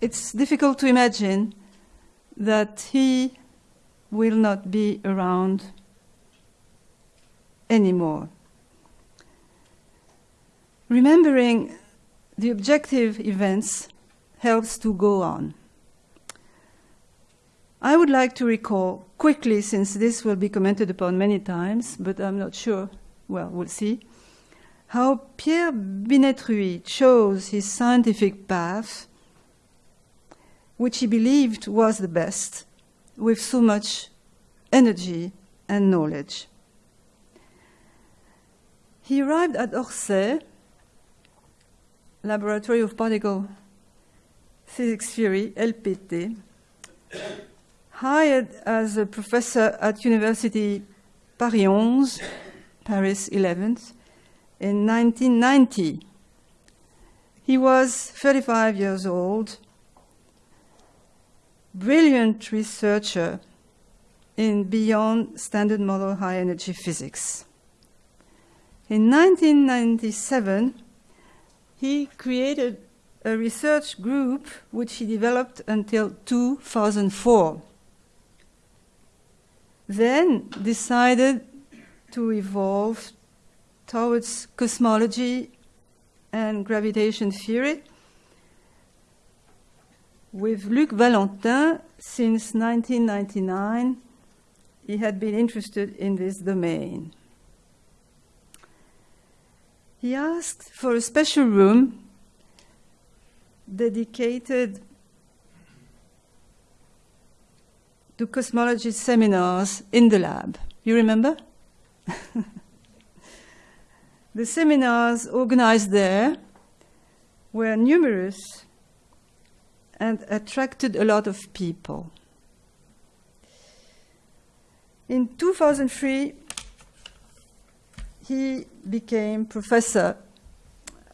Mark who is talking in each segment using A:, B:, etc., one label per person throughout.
A: it's difficult to imagine that he will not be around anymore. Remembering the objective events helps to go on. I would like to recall quickly, since this will be commented upon many times, but I'm not sure, well, we'll see, how Pierre Binetruy chose his scientific path, which he believed was the best, with so much energy and knowledge. He arrived at Orsay, Laboratory of Particle Physics Theory, LPT, hired as a professor at University Paris 11, Paris 11th, in 1990. He was 35 years old, brilliant researcher in beyond standard model high energy physics. In 1997, he created a research group which he developed until 2004. Then decided to evolve towards cosmology and gravitation theory with Luc Valentin since 1999 he had been interested in this domain. He asked for a special room dedicated to cosmology seminars in the lab. You remember? the seminars organized there were numerous and attracted a lot of people. In 2003, he became professor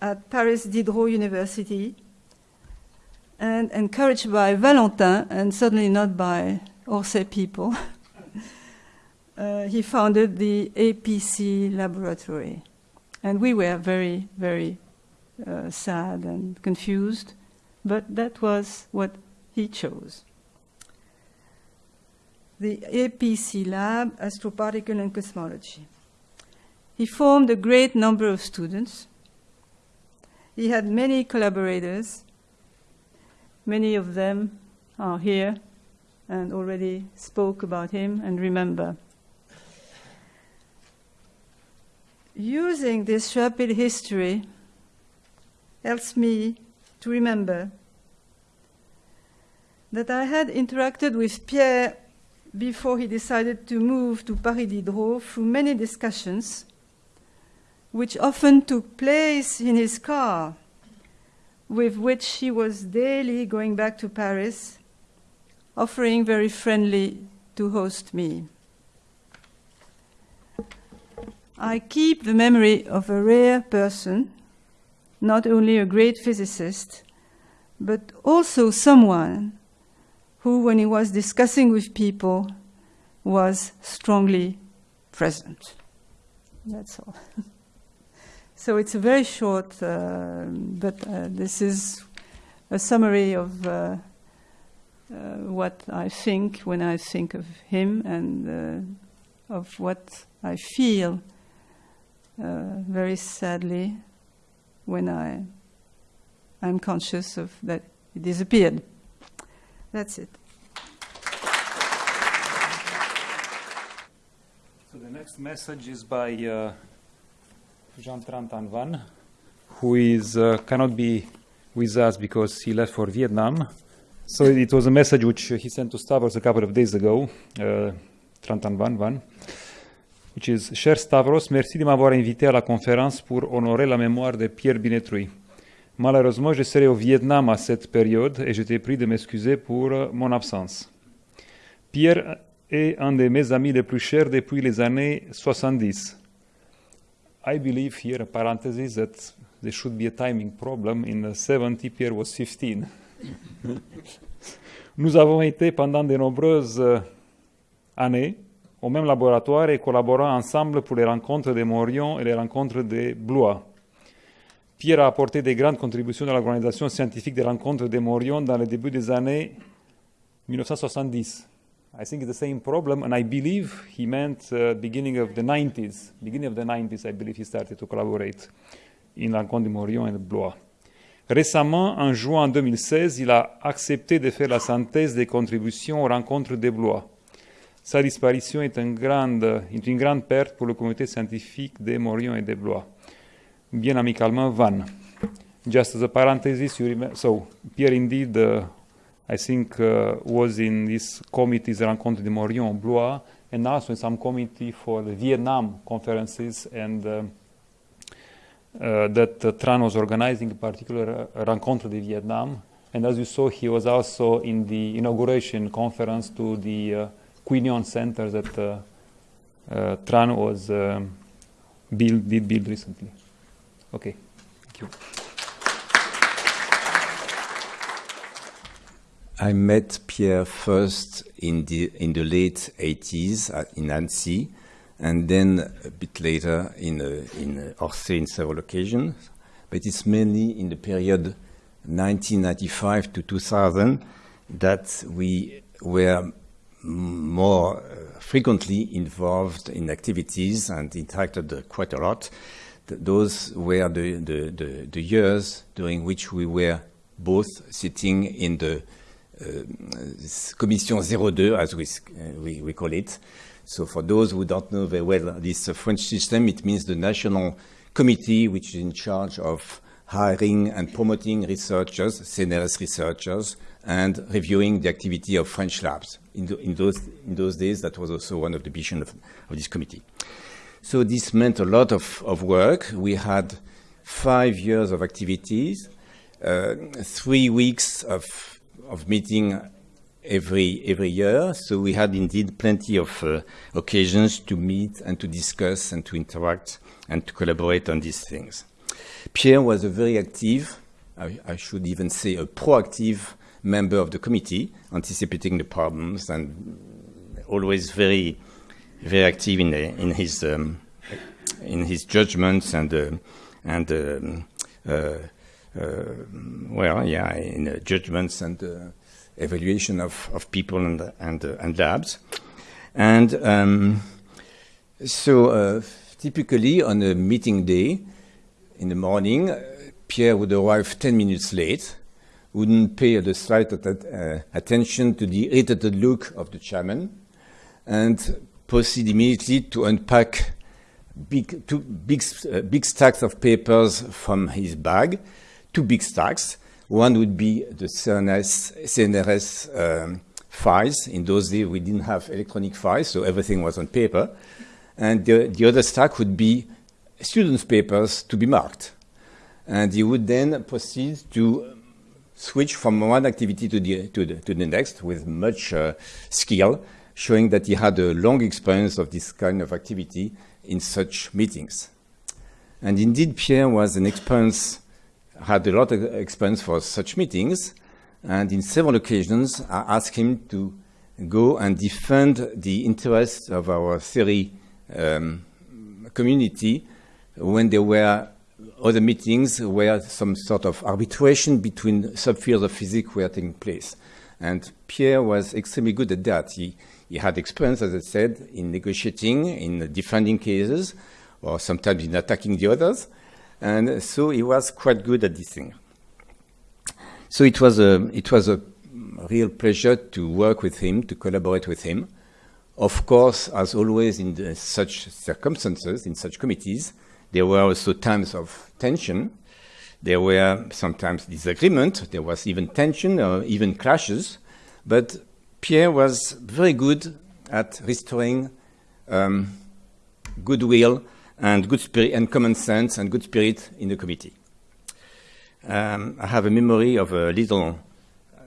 A: at Paris Diderot University and encouraged by Valentin and certainly not by Orsay people, uh, he founded the APC laboratory. And we were very, very uh, sad and confused, but that was what he chose. The APC lab, Astroparticle and Cosmology. He formed a great number of students. He had many collaborators. Many of them are here and already spoke about him and remember. Using this rapid history helps me to remember that I had interacted with Pierre before he decided to move to Paris Diderot through many discussions, which often took place in his car, with which he was daily going back to Paris offering very friendly to host me. I keep the memory of a rare person, not only a great physicist, but also someone who, when he was discussing with people, was strongly present. That's all. so it's a very short, uh, but uh, this is a summary of. Uh, uh, what I think when I think of him and uh, of what I feel uh, very sadly when I I'm conscious of that it disappeared. That's it.
B: So the next message is by uh, Jean Tran Van, who is uh, cannot be with us because he left for Vietnam. So it was a message which he sent to Stavros a couple of days ago, uh, Tran Thanh Van Van, which is Cher Stavros, merci de m'avoir invité à la conférence pour honorer la mémoire de Pierre Binetruy. Malheureusement, je serai au Vietnam à cette période et je t'ai pris de m'excuser pour mon absence. Pierre est un de mes amis les plus chers depuis les années 70. I believe here, parenthesis, that there should be a timing problem. In the 70, Pierre was 15. Nous avons été pendant de nombreuses euh, années au même laboratoire et collaborant ensemble pour les rencontres de Morion et les rencontres de Blois. Pierre a apporté des grandes contributions à l'organisation scientifique des rencontres de Morion dans le début des années 1970. I think it's the same problem, and I believe he meant uh, beginning of the 90s. Beginning of the 90s, I believe he started to collaborate in rencontre de Morion et de Blois. Récemment, en juin 2016, il a accepté de faire la synthèse des contributions aux rencontres de Blois. Sa disparition est une grande, une grande perte pour le comité scientifique de Moriond et de Blois. Bien amicalement, Van. Just as a parenthesis, you remember, so Pierre indeed, uh, I think, uh, was in this committee's Rencontre de Moriond, Blois, and also in some committee for the Vietnam conferences and uh, uh, that uh, Tran was organizing, in particular, uh, Rencontre de Vietnam. And as you saw, he was also in the inauguration conference to the uh, Queen Center that uh, uh, Tran was um, build, did build recently. Okay, thank you.
C: I met Pierre first in the in the late 80s at, in Annecy, and then a bit later in uh, in uh, Orsay in several occasions. But it's mainly in the period 1995 to 2000 that we were more uh, frequently involved in activities and interacted quite a lot. Those were the, the, the, the years during which we were both sitting in the uh, Commission 02, as we, uh, we, we call it. So for those who don't know very well this French system, it means the National Committee, which is in charge of hiring and promoting researchers, CNRS researchers, and reviewing the activity of French labs. In, the, in, those, in those days, that was also one of the missions of, of this committee. So this meant a lot of, of work. We had five years of activities, uh, three weeks of, of meeting every every year. So we had indeed plenty of uh, occasions to meet and to discuss and to interact and to collaborate on these things. Pierre was a very active, I, I should even say a proactive member of the committee, anticipating the problems and always very very active in, in his um, in his judgments and uh, and um, uh, uh, well, yeah, in uh, judgments and uh, evaluation of, of people and and, uh, and labs, and um, so typically on a meeting day in the morning, Pierre would arrive ten minutes late, wouldn't pay the slightest uh, attention to the irritated look of the chairman, and proceed immediately to unpack big, two big, uh, big stacks of papers from his bag, two big stacks. One would be the CNRS, CNRS um, files. In those days, we didn't have electronic files, so everything was on paper. And the, the other stack would be students' papers to be marked. And he would then proceed to switch from one activity to the, to the, to the next with much uh, skill, showing that he had a long experience of this kind of activity in such meetings. And indeed, Pierre was an experience, had a lot of experience for such meetings, and in several occasions, I asked him to go and defend the interests of our theory um, community when there were other meetings where some sort of arbitration between subfields of physics were taking place. And Pierre was extremely good at that. He, he had experience, as I said, in negotiating, in defending cases, or sometimes in attacking the others. And so he was quite good at this thing. So it was a, it was a real pleasure to work with him, to collaborate with him. Of course, as always in the, such circumstances, in such committees, there were also times of tension. There were sometimes disagreement. There was even tension or even clashes. But Pierre was very good at restoring um, goodwill and good spirit and common sense and good spirit in the committee. Um, I have a memory of a little uh,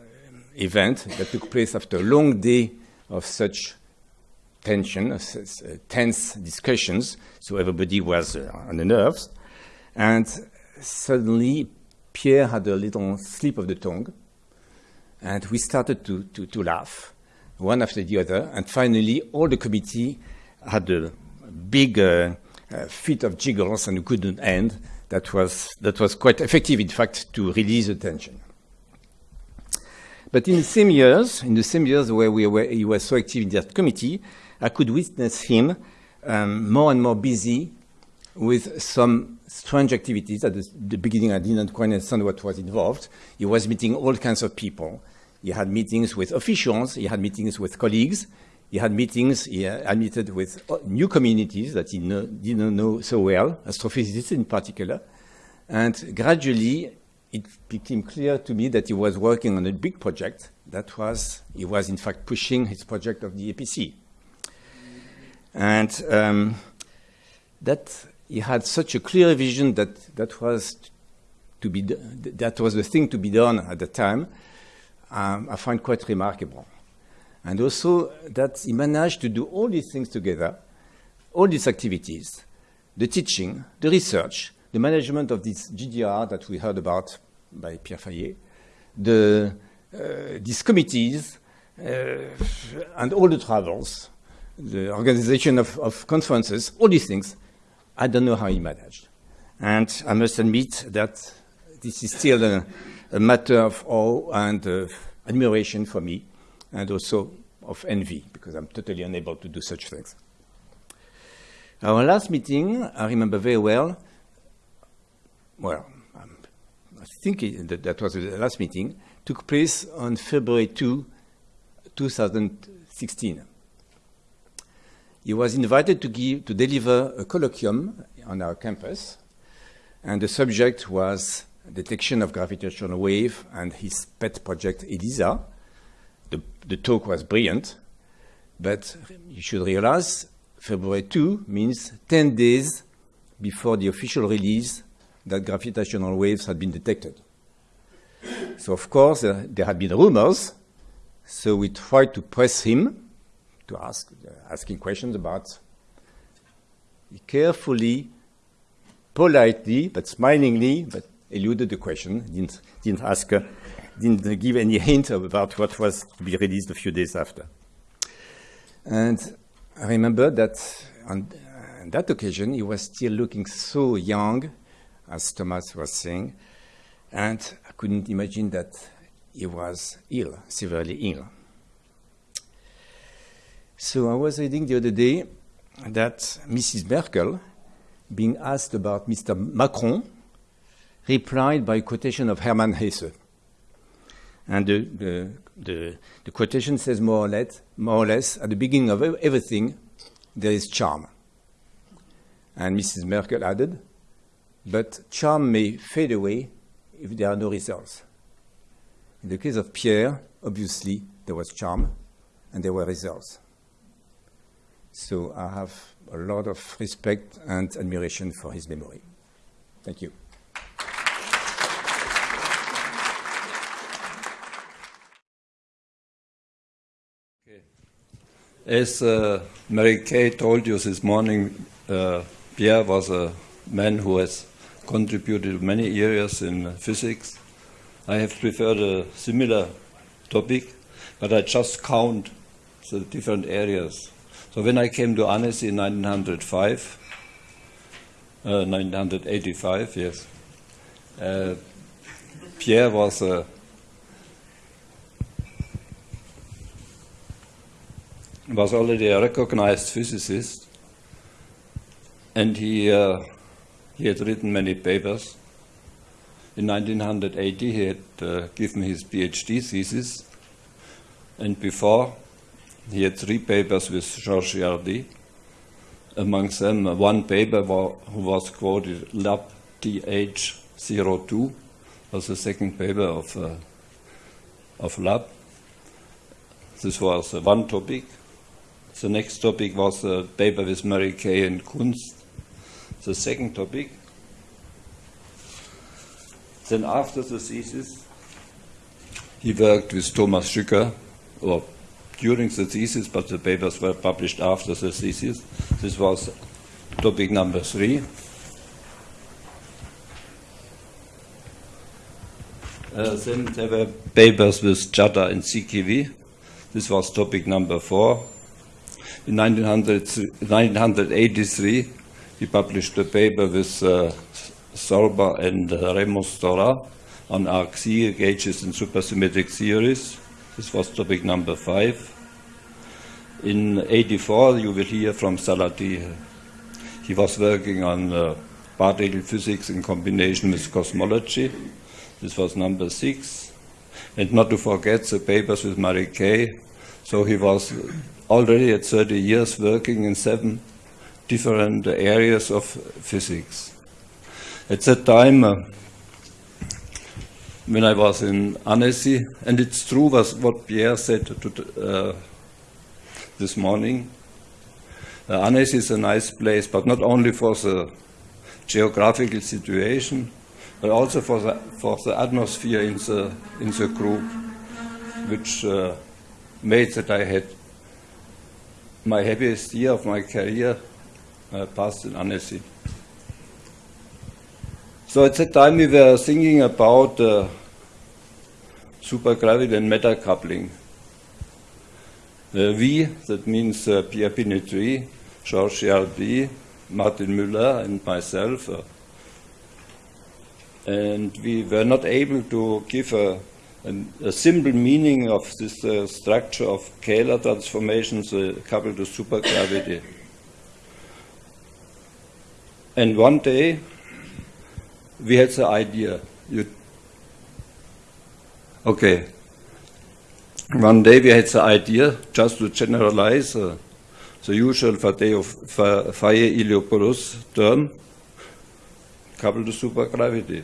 C: event that took place after a long day of such tension, uh, uh, tense discussions, so everybody was uh, on the nerves. And suddenly, Pierre had a little slip of the tongue, and we started to, to, to laugh, one after the other. And finally, all the committee had a big uh, fit of giggles and couldn't end. that was, that was quite effective, in fact, to release the tension. But in the same years, in the same years where we were, he was so active in that committee, I could witness him um, more and more busy with some strange activities. At the, the, beginning, I didn't quite understand what was involved. He was meeting all kinds of people. He had meetings with officials, he had meetings with colleagues, he had meetings, he admitted with new communities that he didn't know so well, astrophysicists in particular. And gradually, it became clear to me that he was working on a big project. That was, he was in fact pushing his project of the APC. And um, that he had such a clear vision that that was to be that was the thing to be done at the time. Um, I find quite remarkable, and also that he managed to do all these things together, all these activities, the teaching, the research, the management of this GDR that we heard about by Pierre Fayet, the uh, these committees, uh, and all the travels, the organization of, of conferences, all these things I don't know how he managed. And I must admit that this is still a, a matter of awe and uh, admiration for me, and also of envy, because I'm totally unable to do such things. Our last meeting, I remember very well, well, um, I think that, that was the last meeting, took place on February 2, 2016 he was invited to, give, to deliver a colloquium on our campus, and the subject was detection of gravitational wave and his pet project ELISA. The, the talk was brilliant, but you should realize February 2 means 10 days before the official release that gravitational waves had been detected. So, of course, uh, there had been rumors, so we tried to press him to ask, uh, asking questions about. He carefully, politely, but smilingly, but eluded the question, didn't, didn't ask, uh, didn't give any hint about what was to be released a few days after. And I remember that on, on that occasion, he was still looking so young, as Thomas was saying, and I couldn't imagine that he was ill, severely ill. So I was reading the other day that Mrs. Merkel, being asked about Mr. Macron, replied by a quotation of Hermann Hesse. And the, the, the, the, quotation says more or, less, more or less, at the beginning of everything, there is charm. And Mrs. Merkel added, but charm may fade away if there are no results. In the case of Pierre, obviously, there was charm and there were results. So I have a lot of respect and admiration for his memory. Thank you.
D: As uh, Mary Kay told you this morning, uh, Pierre was a man who has contributed many areas in physics. I have preferred a similar topic, but I just count the different areas so when I came to Annecy in 1905, uh, 1985, yes, uh, Pierre was a was already a recognized physicist, and he uh, he had written many papers. In 1980, he had uh, given his PhD thesis, and before he had three papers with Georges Girardi. Amongst them, one paper was quoted Lab TH02 was the second paper of, uh, of Lab. This was uh, one topic. The next topic was a paper with Mary Kay and Kunszt. The second topic. Then after the thesis, he worked with Thomas Schücker, or during the thesis, but the papers were published after the thesis. This was topic number three. Uh, then there were papers with Chadha and Sikivie. This was topic number four. In 1983, he published a paper with uh, and uh, Raymond Stora on arc gauges in supersymmetric series. This was topic number five. In 84, you will hear from Salati. He was working on uh, particle physics in combination with cosmology. This was number six. And not to forget the papers with Marie Kay. So he was already at 30 years working in seven different areas of physics. At that time, uh, when I was in Annecy, and it's true was what Pierre said to, uh, this morning. Uh, Annecy is a nice place, but not only for the geographical situation, but also for the, for the atmosphere in the, in the group, which uh, made that I had my happiest year of my career uh, passed in Annecy. So at that time we were thinking about uh, supergravity and matter coupling. Uh, we, that means uh, Pierre Binetruy, Georges Girardi, Martin Müller, and myself. Uh, and we were not able to give a, a, a simple meaning of this uh, structure of Kähler transformations coupled to supergravity. And one day we had the idea. You, okay. One day we had the idea just to generalize uh, the usual Fayet-Iliopoulos term coupled to supergravity.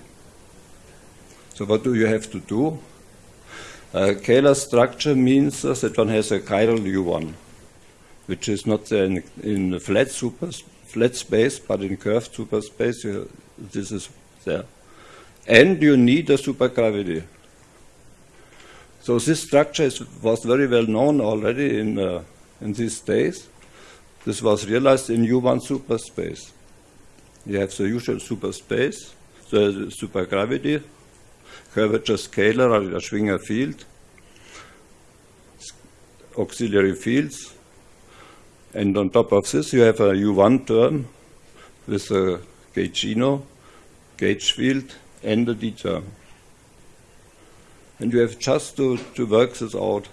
D: So what do you have to do? Uh, Kähler structure means uh, that one has a chiral U1, which is not in, in flat super flat space, but in curved superspace. This is there, and you need a supergravity. So this structure is, was very well known already in uh, in these days. This was realized in U1 superspace. You have the usual superspace, the supergravity, curvature scalar or a Schwinger field, auxiliary fields, and on top of this you have a U1 term with a gaugino, gauge field, and a D term. And you have just to, to work this out.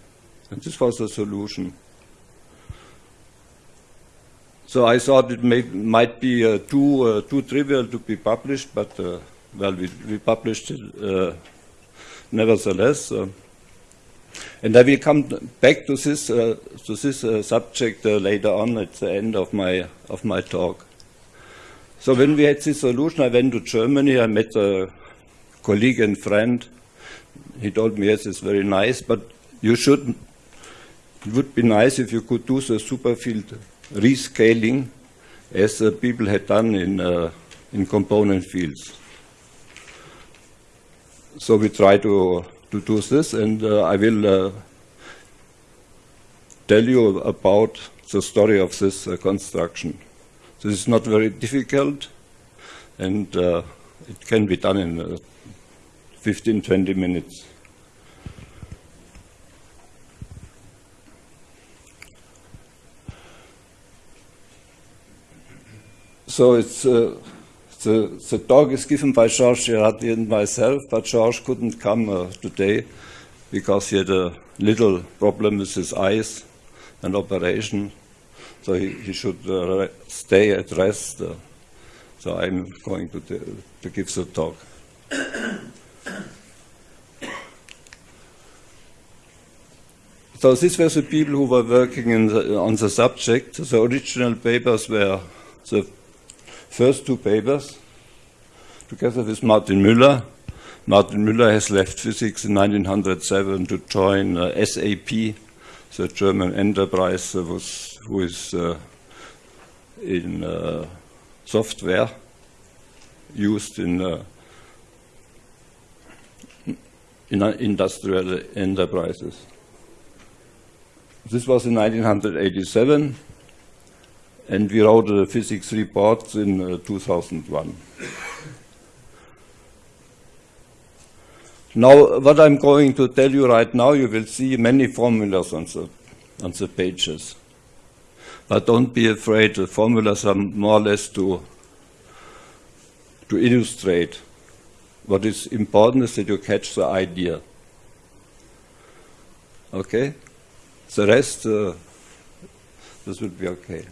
D: And this was the solution. So I thought it may, might be uh, too, uh, too trivial to be published, but uh, well, we, we published it uh, nevertheless. Uh, and I will come back to this, uh, to this subject later on at the end of my, of my talk. So when we had this solution, I went to Germany. I met a colleague and friend. He told me, yes, it's very nice, but you should, it would be nice if you could do the superfield rescaling as uh, people had done in, uh, in component fields. So we try to, to do this, and uh, I will uh, tell you about the story of this uh, construction. This is not very difficult, and uh, it can be done in 15, 20 minutes. So it's uh, the, the talk is given by Georges Girardi and myself, but George couldn't come uh, today because he had a little problem with his eyes, an operation. So he, he should uh, stay at rest. Uh, so I'm going to, to give the talk. so these were the people who were working the, on the subject. The original papers were the first two papers together with Martin Müller. Martin Müller has left physics in 1907 to join uh, SAP, the German enterprise uh, was, who is uh, in uh, software used in, uh, in uh, industrial enterprises. This was in 1987 and we wrote a physics report in uh, 2001. Now, what I'm going to tell you right now, you will see many formulas on the, on the pages. But don't be afraid, the formulas are more or less to, to illustrate. What is important is that you catch the idea. Okay? The rest, uh, this will be okay.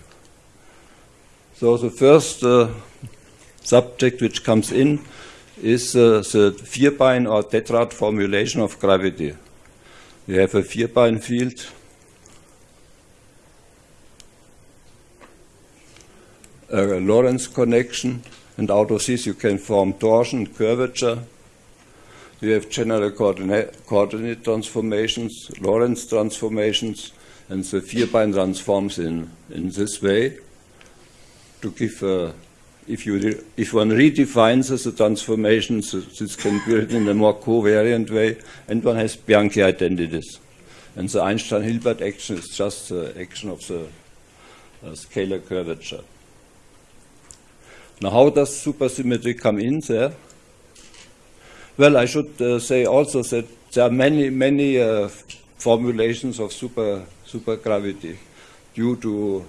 D: So the first uh, subject which comes in is uh, the vierbein or tetrad formulation of gravity. We have a vierbein field. A Lorentz connection, and out of this you can form torsion, curvature. We have general coordinate, coordinate transformations, Lorentz transformations, and the vierbein transforms in, in this way to give a if, you if one redefines the transformations, this can be written in a more covariant way, and one has Bianchi identities. And the Einstein-Hilbert action is just the action of the uh, scalar curvature. Now, how does supersymmetry come in there? Well, I should uh, say also that there are many, many uh, formulations of super supergravity due to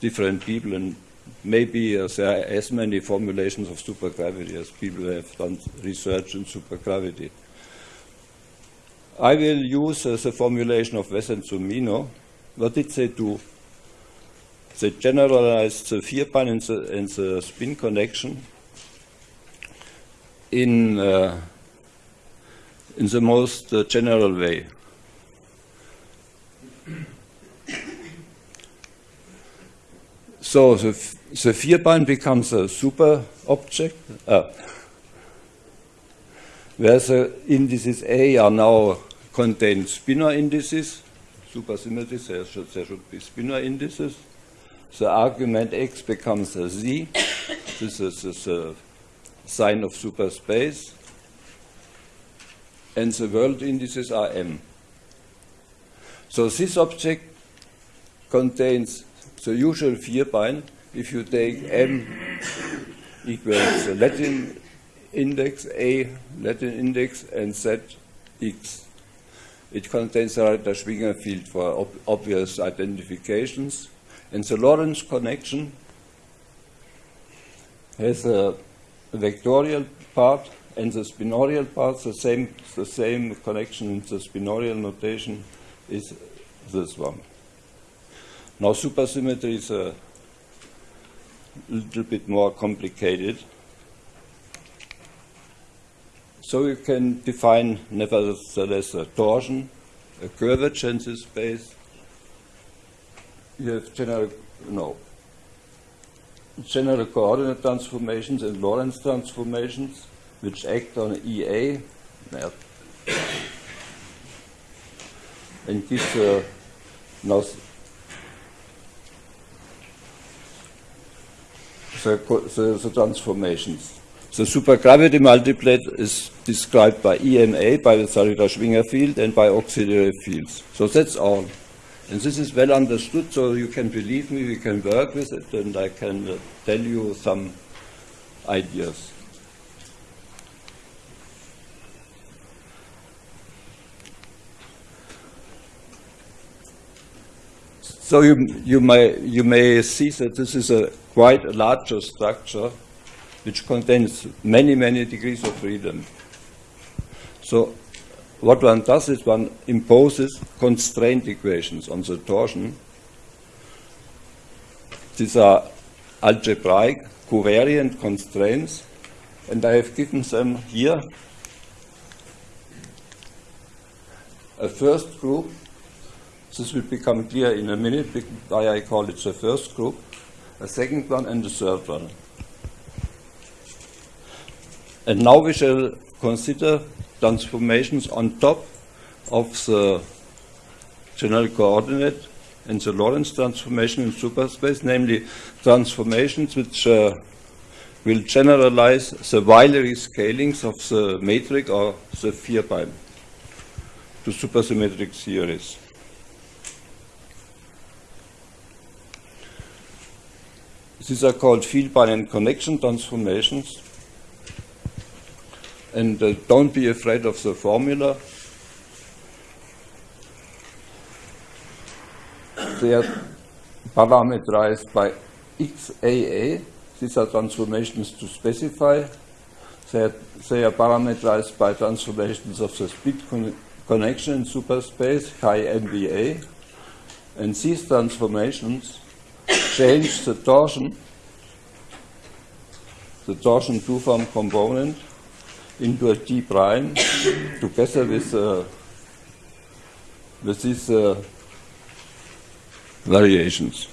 D: different people and maybe uh, there are as many formulations of supergravity as people have done research in supergravity. I will use uh, the formulation of Wess and Zumino. What did they do? They generalized the vierbein and the, and the spin connection in, uh, in the most uh, general way. So the, the vierbein becomes a super object, uh, where the indices A are now contain spinor indices, supersymmetry, there should, there should be spinor indices. The argument X becomes a Z, this is, is a sign of superspace, and the world indices are M. So this object contains the usual vierbein, if you take m equals the Latin index, a Latin index, and z x. It contains a Rarita-Schwinger field for ob obvious identifications. And the Lorentz connection has a vectorial part and the spinorial part, the same, the same connection in the spinorial notation is this one. Now supersymmetry is a little bit more complicated. So you can define nevertheless a torsion, a curvature in this space. You have general, no, general coordinate transformations and Lorentz transformations which act on EA and give uh, now the, the, the transformations. The supergravity multiplet is described by EMA, by the Rarita-Schwinger field, and by auxiliary fields. So that's all. And this is well understood, so you can believe me, we can work with it, and I can uh, tell you some ideas. So you, you, may, you may see that this is a quite a larger structure which contains many, many degrees of freedom. So what one does is one imposes constraint equations on the torsion. These are algebraic covariant constraints, and I have given them here a first group. This will become clear in a minute why I call it the first group a second one and the third one. And now we shall consider transformations on top of the general coordinate and the Lorentz transformation in superspace, namely transformations which uh, will generalize the Weyl rescalings of the metric or the vierbein to supersymmetric theories. These are called vierbein and connection transformations. And uh, don't be afraid of the formula. They are parameterized by XAA, these are transformations to specify. They are, they are parameterized by transformations of the speed con connection in superspace, chi MBA. And these transformations change the torsion, the torsion two-form component into a T prime together with, uh, with these uh, variations.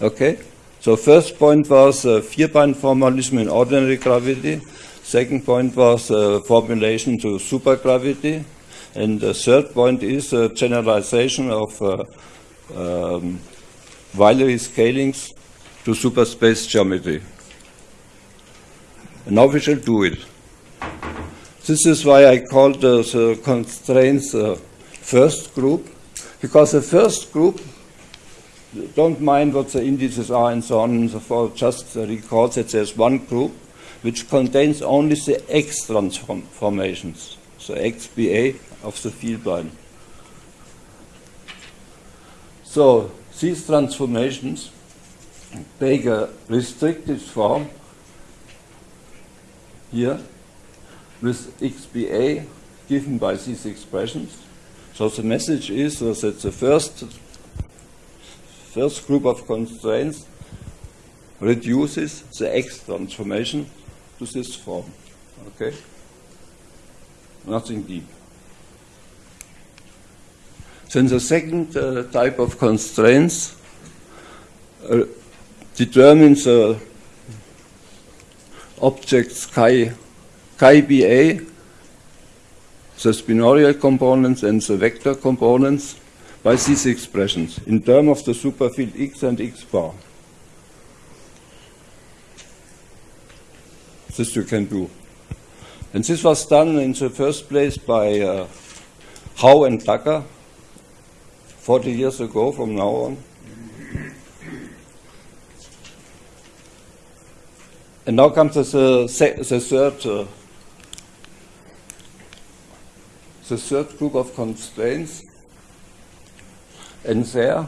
D: Okay? So first point was uh, vierbein formalism in ordinary gravity. Second point was uh, formulation to supergravity. And the third point is uh, generalization of uh, um, Weyl scalings to superspace geometry. And now we shall do it. This is why I called uh, the constraints uh, first group, because the first group don't mind what the indices are and so on and so forth, just recall that there's one group which contains only the X transformations, the XBA of the field line. So these transformations take a restricted form here with XBA given by these expressions. So the message is that the first first group of constraints reduces the X transformation to this form. Okay? Nothing deep. Then the second uh, type of constraints uh, determines the objects chi, chi BA, the spinorial components and the vector components by these expressions in terms of the superfield X and X bar. This you can do. And this was done in the first place by uh, Howe and Tucker 40 years ago from now on. And now comes the, the third uh, the third group of constraints and there,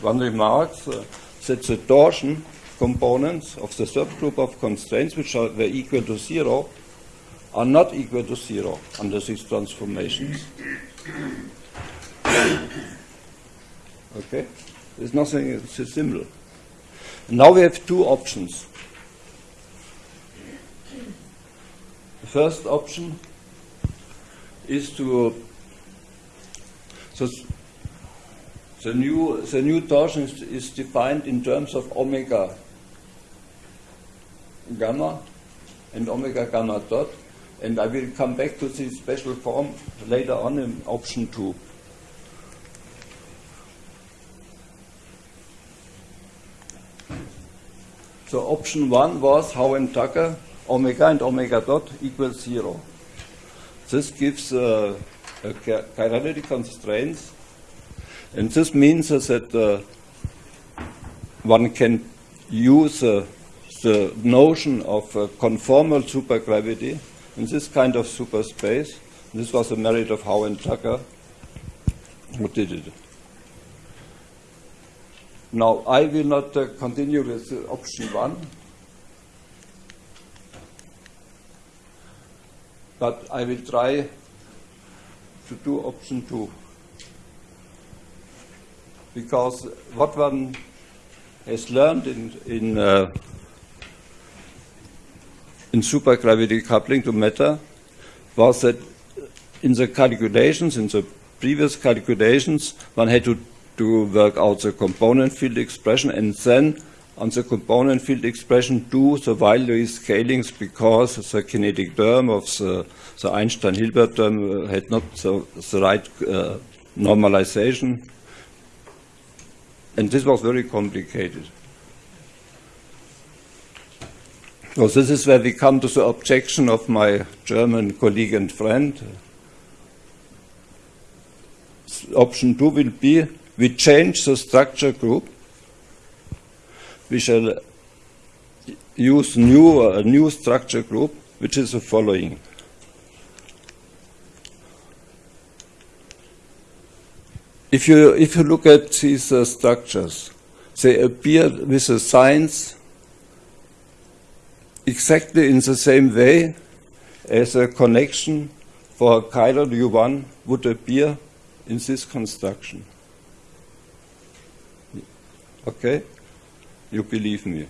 D: one remarks uh, that the torsion components of the subgroup of constraints, which are, were equal to zero, are not equal to zero under these transformations. Okay? There's nothing, it's a symbol. Now we have two options. The first option is to uh, so the new, the new torsion is, is defined in terms of omega gamma and omega gamma dot. And I will come back to this special form later on in option 2. So option 1 was Howe and Tucker, omega and omega dot equals 0. This gives uh, a chirality constraints and this means that uh, one can use uh, the notion of uh, conformal supergravity in this kind of superspace. This was the merit of Howe and Tucker who did it. Now, I will not uh, continue with uh, option one, but I will try to do option two. Because what one has learned in, in, uh, in supergravity coupling to matter was that in the calculations, in the previous calculations, one had to, to work out the component field expression and then on the component field expression do the Weyl scalings because the kinetic term of the, the Einstein-Hilbert term had not the, the right uh, normalization and this was very complicated. So this is where we come to the objection of my German colleague and friend. Option two will be we change the structure group. We shall use new, a new structure group, which is the following. If you, if you look at these uh, structures, they appear with the signs exactly in the same way as a connection for chiral U1 would appear in this construction. Okay? You believe me.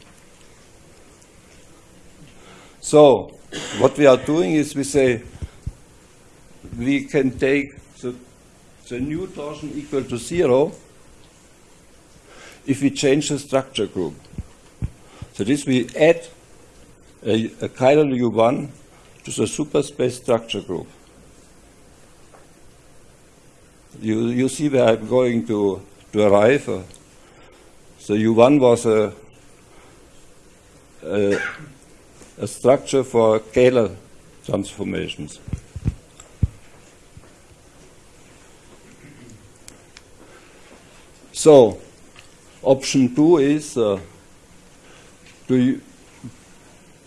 D: So, what we are doing is we say we can take the, the new torsion equal to zero if we change the structure group. So this we add a, a chiral U1 to the superspace structure group. You, you see where I'm going to, to arrive. Uh, so U1 was a, a, a structure for scalar transformations. So, option two is uh, to,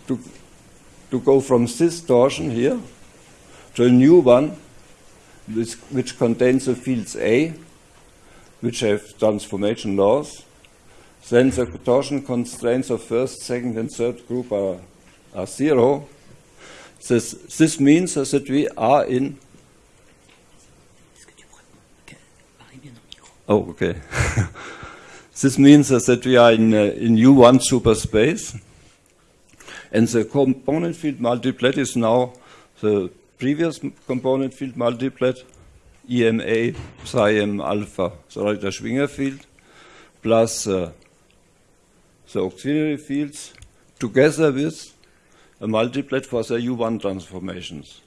D: to, to go from this torsion here to a new one which, which contains the fields A, which have transformation laws. Then the torsion constraints of first, second, and third group are, are zero. This, this means that we are in. Oh, okay. this means that we are in, uh, in U1 superspace. And the component field multiplet is now the previous component field multiplet, EMA psi m alpha, the Schwinger field, plus uh, the auxiliary fields, together with a multiplet for the U1 transformations.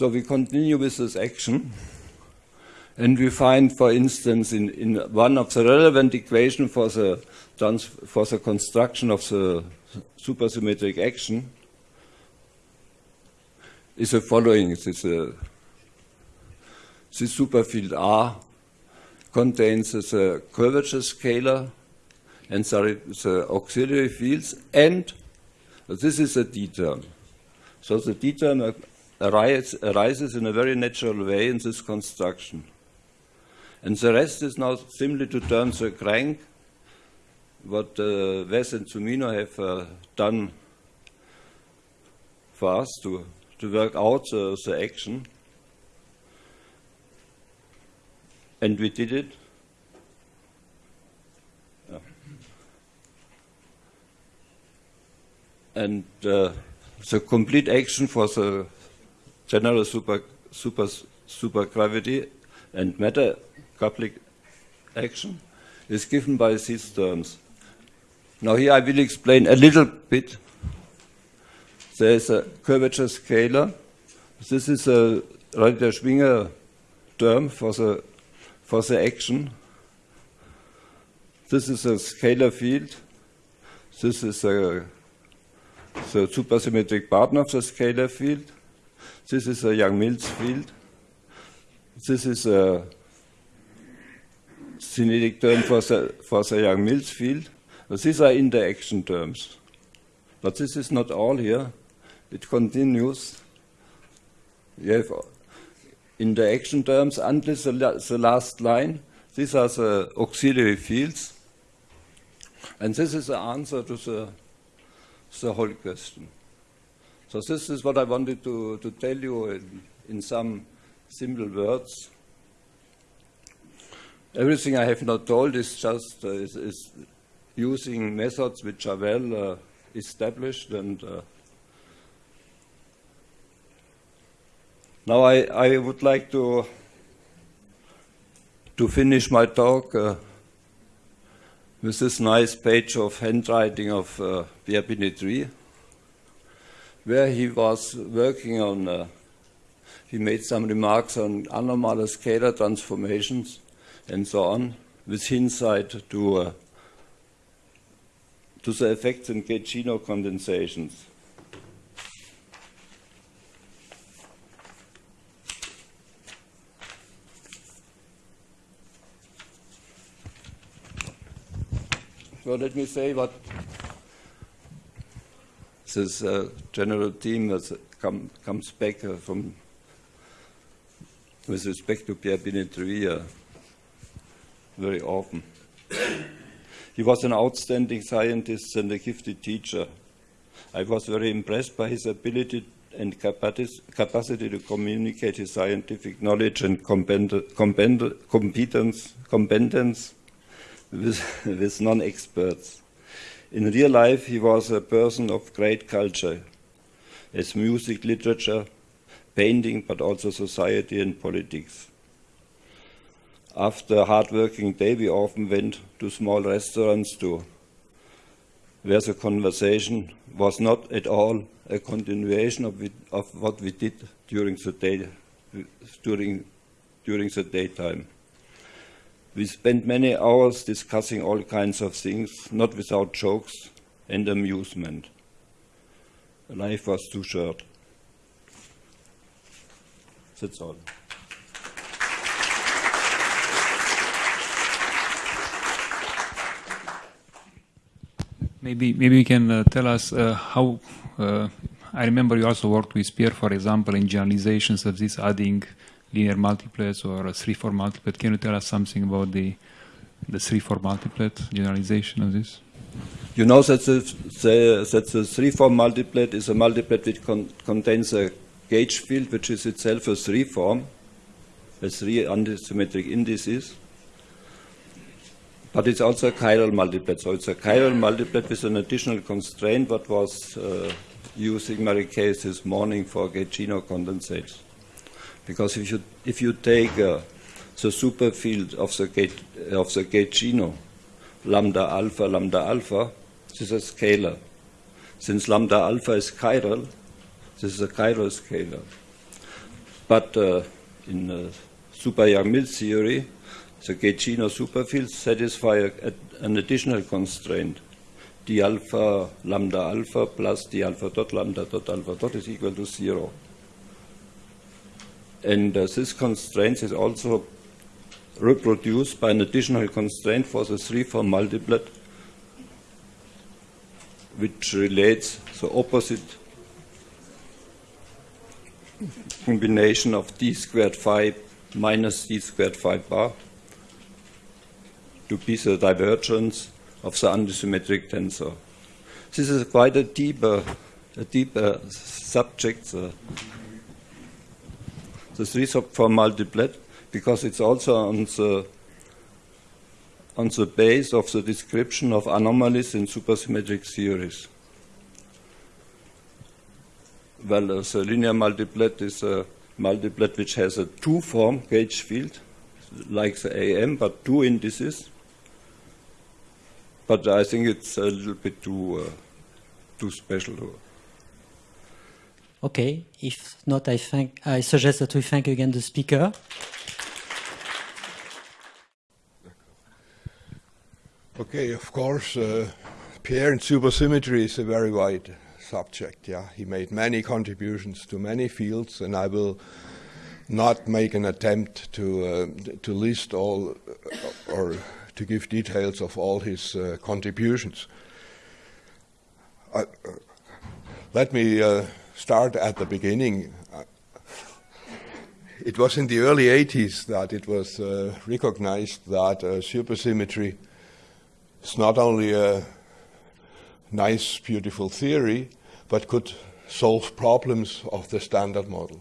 D: So we continue with this action. And we find, for instance, in, in one of the relevant equations for the, for the construction of the supersymmetric action is the following. This, uh, this superfield R contains the curvature scalar and the auxiliary fields, and this is a D term. So the D term arises in a very natural way in this construction. And the rest is now simply to turn the crank, what uh, Wess and Zumino have uh, done for us to, to work out the, the action. And we did it. And uh, the complete action for the general super, super, supergravity and matter coupling action is given by these terms. Now here I will explain a little bit. There is a curvature scalar. This is a Rarita-Schwinger term for the, for the action. This is a scalar field. This is a, the supersymmetric partner of the scalar field. This is a Yang-Mills field. This is a kinetic term for the, for the Yang-Mills field. These are interaction terms. But this is not all here. It continues. You have interaction terms until the, the last line. These are the auxiliary fields. And this is the answer to the, the whole question. So this is what I wanted to, to tell you in, in some simple words. Everything I have not told is just uh, is, is, using methods which are well uh, established and uh, now I, I would like to to finish my talk uh, with this nice page of handwriting of uh, Pierre Binetruy, where he was working on, uh, he made some remarks on anomalous scalar transformations and so on, with hindsight to, uh, to the effects in gauge condensations. So let me say what this uh, general team that come, comes back uh, from with respect to Pierre Binetruy very often. he was an outstanding scientist and a gifted teacher. I was very impressed by his ability and capacity to communicate his scientific knowledge and competence, competence with, with non experts. In real life, he was a person of great culture, as music, literature, painting, but also society and politics. After a hard working day, we often went to small restaurants to where the conversation was not at all a continuation of, it, of what we did during the day, during, during the daytime. We spent many hours discussing all kinds of things, not without jokes and amusement. Life was too short. That's all.
B: Maybe, maybe you can uh, tell us uh, how. Uh, I remember you also worked with Pierre, for example, in generalizations of this adding linear multiplets or a three-form multiplet. Can you tell us something about the the three-form multiplet generalization of this?
D: You know that the, the that the three-form multiplet is a multiplet which con contains a gauge field which is itself a three-form, a three antisymmetric indices. But it's also a chiral multiplet. So it's a chiral multiplet with an additional constraint what was uh, using Mary Kay this morning for Gaugino condensates. Because if you, if you take uh, the superfield of the, gate, of the Gaugino, lambda alpha, lambda alpha, this is a scalar. Since lambda alpha is chiral, this is a chiral scalar. But uh, in uh, super Yang-Mills theory, the Gaugino superfields satisfy a, an additional constraint. d alpha lambda alpha plus d alpha dot lambda dot alpha dot is equal to zero. And uh, this constraint is also reproduced by an additional constraint for the three-form multiplet, which relates the opposite combination of d squared phi minus d squared phi bar to be the divergence of the antisymmetric tensor. This is quite a deeper, a deeper subject, the, the three-form multiplet, because it's also on the on the base of the description of anomalies in supersymmetric theories. Well, uh, the linear multiplet is a multiplet which has a two-form gauge field, like the AM, but two indices but I think it's a little bit too uh, too special.
E: Okay, if not, I think I suggest that we thank again the speaker.
F: Okay, of course, uh, Pierre and supersymmetry is a very wide subject. Yeah, he made many contributions to many fields, and I will not make an attempt to uh, to list all uh, or to give details of all his uh, contributions. Uh, let me start at the beginning. Uh, it was in the early 80s that it was uh, recognized that supersymmetry is not only a nice, beautiful theory, but could solve problems of the standard model.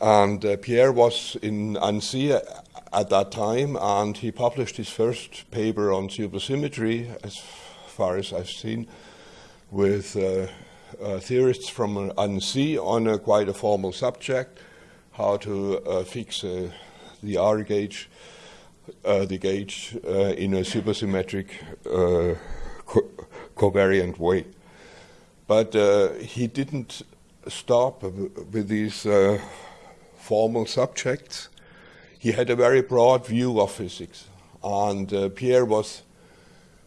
F: And uh, Pierre was in Annecy at that time, and he published his first paper on supersymmetry, as far as I've seen, with uh, uh, theorists from Annecy on a quite a formal subject, how to uh, fix uh, the R gauge, uh, the gauge uh, in a supersymmetric co- covariant way. But he didn't stop with these formal subjects he had a very broad view of physics, and uh, Pierre was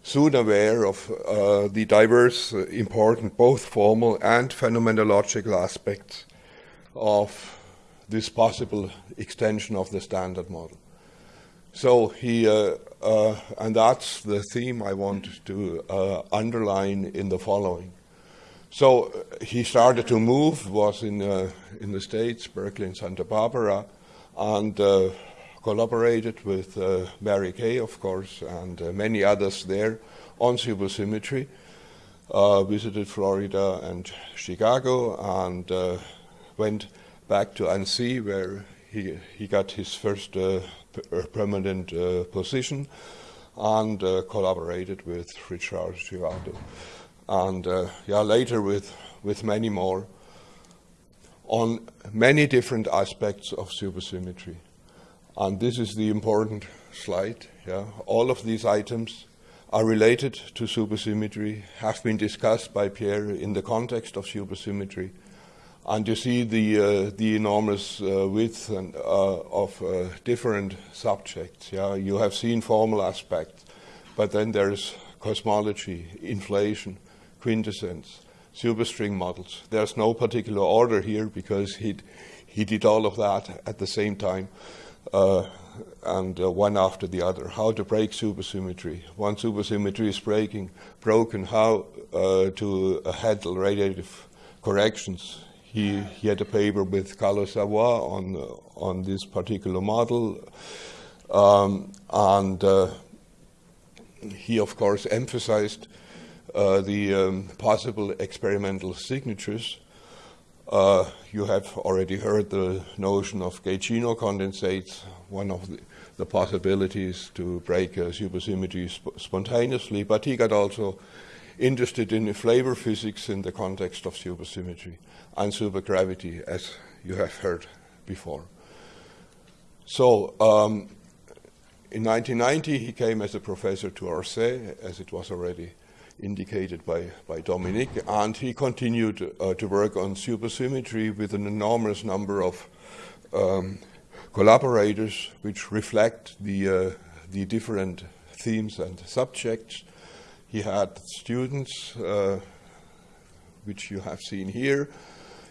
F: soon aware of uh, the diverse, uh, important, both formal and phenomenological aspects of this possible extension of the standard model. So he, uh, uh, and that's the theme I want to uh, underline in the following. So he started to move, was in, in the States, Berkeley and Santa Barbara, and collaborated with uh, Mary Kay, of course, and uh, many others there on supersymmetry. Uh, visited Florida and Chicago and uh, went back to Annecy where he, he got his first uh, p- permanent position and collaborated with Richard Girardi. And yeah, later with, with many more on many different aspects of supersymmetry. And this is the important slide. Yeah. All of these items are related to supersymmetry, have been discussed by Pierre in the context of supersymmetry. And you see the, uh, the enormous uh, width and, uh, of uh, different subjects. Yeah? You have seen formal aspects, but then there's cosmology, inflation, quintessence, superstring models. There's no particular order here because he he did all of that at the same time and uh, one after the other. How to break supersymmetry. One supersymmetry is breaking, broken, how uh, to handle radiative corrections. He, he had a paper with Carlos Savoy on, uh, on this particular model. Um, and uh, he, of course, emphasized uh, the um, possible experimental signatures. Uh, you have already heard the notion of gaugino condensates, one of the, the possibilities to break a supersymmetry sp- spontaneously, but he got also interested in flavor physics in the context of supersymmetry and supergravity, as you have heard before. So, um, in 1990, he came as a professor to Orsay, as it was already indicated by, by Dominic, and he continued uh, to work on supersymmetry with an enormous number of um, collaborators which reflect the, uh, the different themes and subjects. He had students, uh, which you have seen here.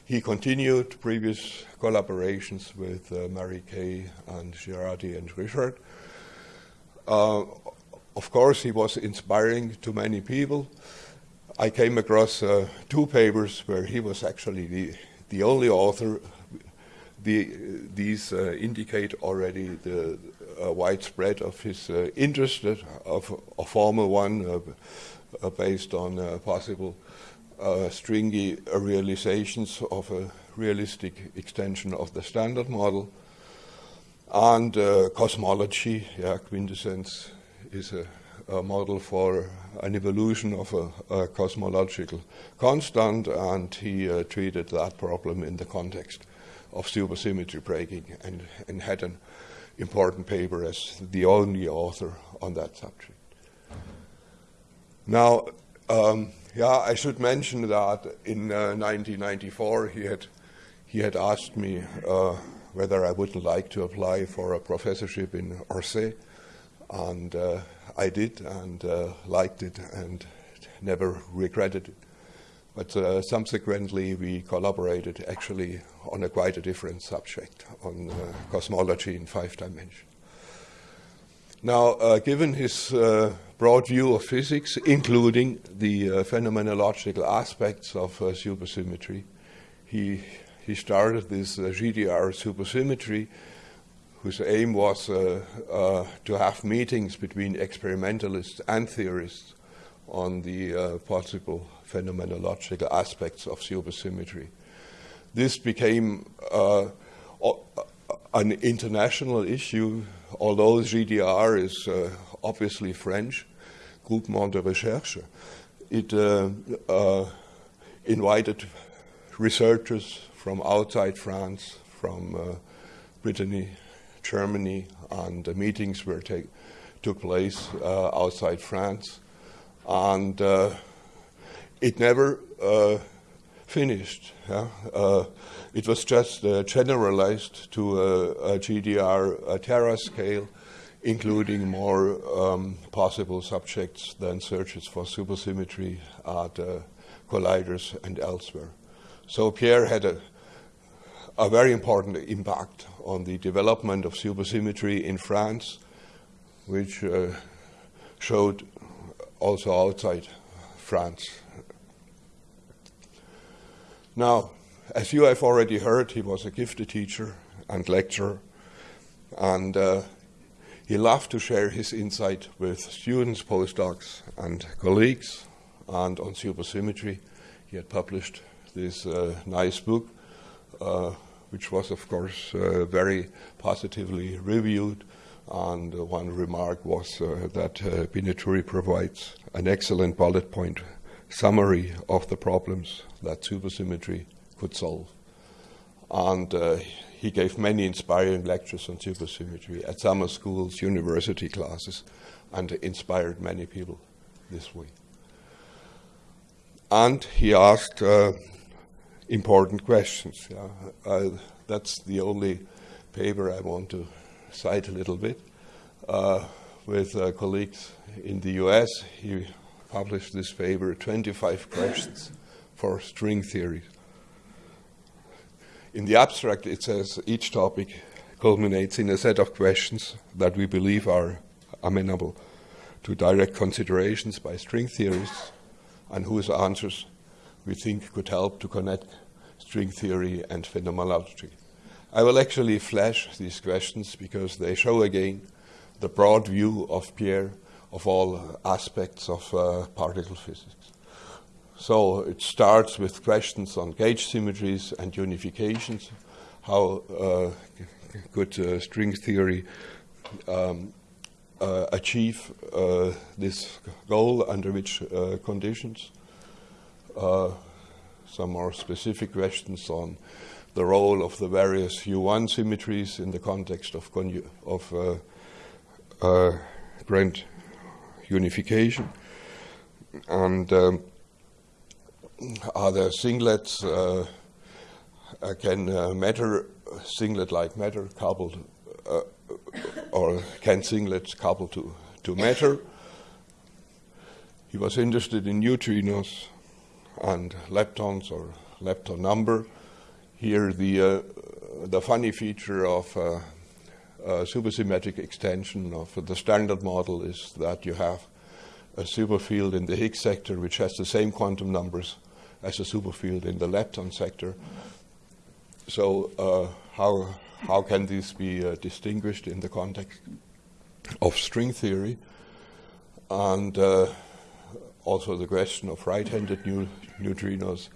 F: He continued previous collaborations with uh, Mary Kay and Girardi and Richard. Uh, of course, he was inspiring to many people. I came across uh, two papers where he was actually the, the only author. The, these uh, indicate already the uh, widespread of his uh, interest, of a formal one uh, uh, based on possible stringy realizations of a realistic extension of the standard model, and cosmology, yeah, quintessence is a, a, model for an evolution of a, a cosmological constant, and he uh, treated that problem in the context of supersymmetry breaking and, and had an important paper as the only author on that subject. Now, um, yeah, I should mention that in uh, 1994 he had he had asked me uh, whether I wouldn't like to apply for a professorship in Orsay, and uh, I did and uh, liked it and never regretted it. But uh, subsequently, we collaborated actually on a quite a different subject, on uh, cosmology in five dimensions. Now, uh, given his uh, broad view of physics, including the phenomenological aspects of supersymmetry, he, he started this GDR supersymmetry whose aim was uh, uh, to have meetings between experimentalists and theorists on the uh, possible phenomenological aspects of supersymmetry. This became uh, an international issue, although GDR is uh, obviously French, Groupement de Recherche. It uh, invited researchers from outside France, from Brittany, Germany, and the meetings were take, took place uh, outside France, and uh, it never uh, finished. Yeah? Uh, it was just uh, generalized to a, a GDR a Terascale, including more um, possible subjects than searches for supersymmetry at uh, colliders and elsewhere. So Pierre had a a very important impact on the development of supersymmetry in France, which uh, showed also outside France. Now, as you have already heard, he was a gifted teacher and lecturer, And uh, he loved to share his insight with students, postdocs, and colleagues. And on supersymmetry, he had published this uh, nice book, uh, which was, of course, uh, very positively reviewed. And uh, one remark was uh, that uh, Binetruy provides an excellent bullet point summary of the problems that supersymmetry could solve. And uh, he gave many inspiring lectures on supersymmetry at summer schools, university classes, and inspired many people this way. And he asked uh, important questions. Yeah. Uh, that's the only paper I want to cite a little bit. Uh, with uh, colleagues in the US, he published this paper 25 questions for string theory. In the abstract, it says each topic culminates in a set of questions that we believe are amenable to direct considerations by string theorists and whose answers we think could help to connect string theory and phenomenology. I will actually flash these questions because they show again the broad view of Pierre of all aspects of uh, particle physics. So it starts with questions on gauge symmetries and unifications, how uh, could uh, string theory um, uh, achieve uh, this goal under which uh, conditions. Uh, some more specific questions on the role of the various U1 symmetries in the context of, of grand unification. And um, are there singlets? Uh, can uh, matter, singlet-like matter coupled, uh, or can singlets couple to, to matter? He was interested in neutrinos and leptons or lepton number. Here, the uh, the funny feature of uh, supersymmetric extension of the standard model is that you have a superfield in the Higgs sector which has the same quantum numbers as a superfield in the lepton sector. So uh, how how can these be uh, distinguished in the context of string theory? And uh, also the question of right-handed neutrinos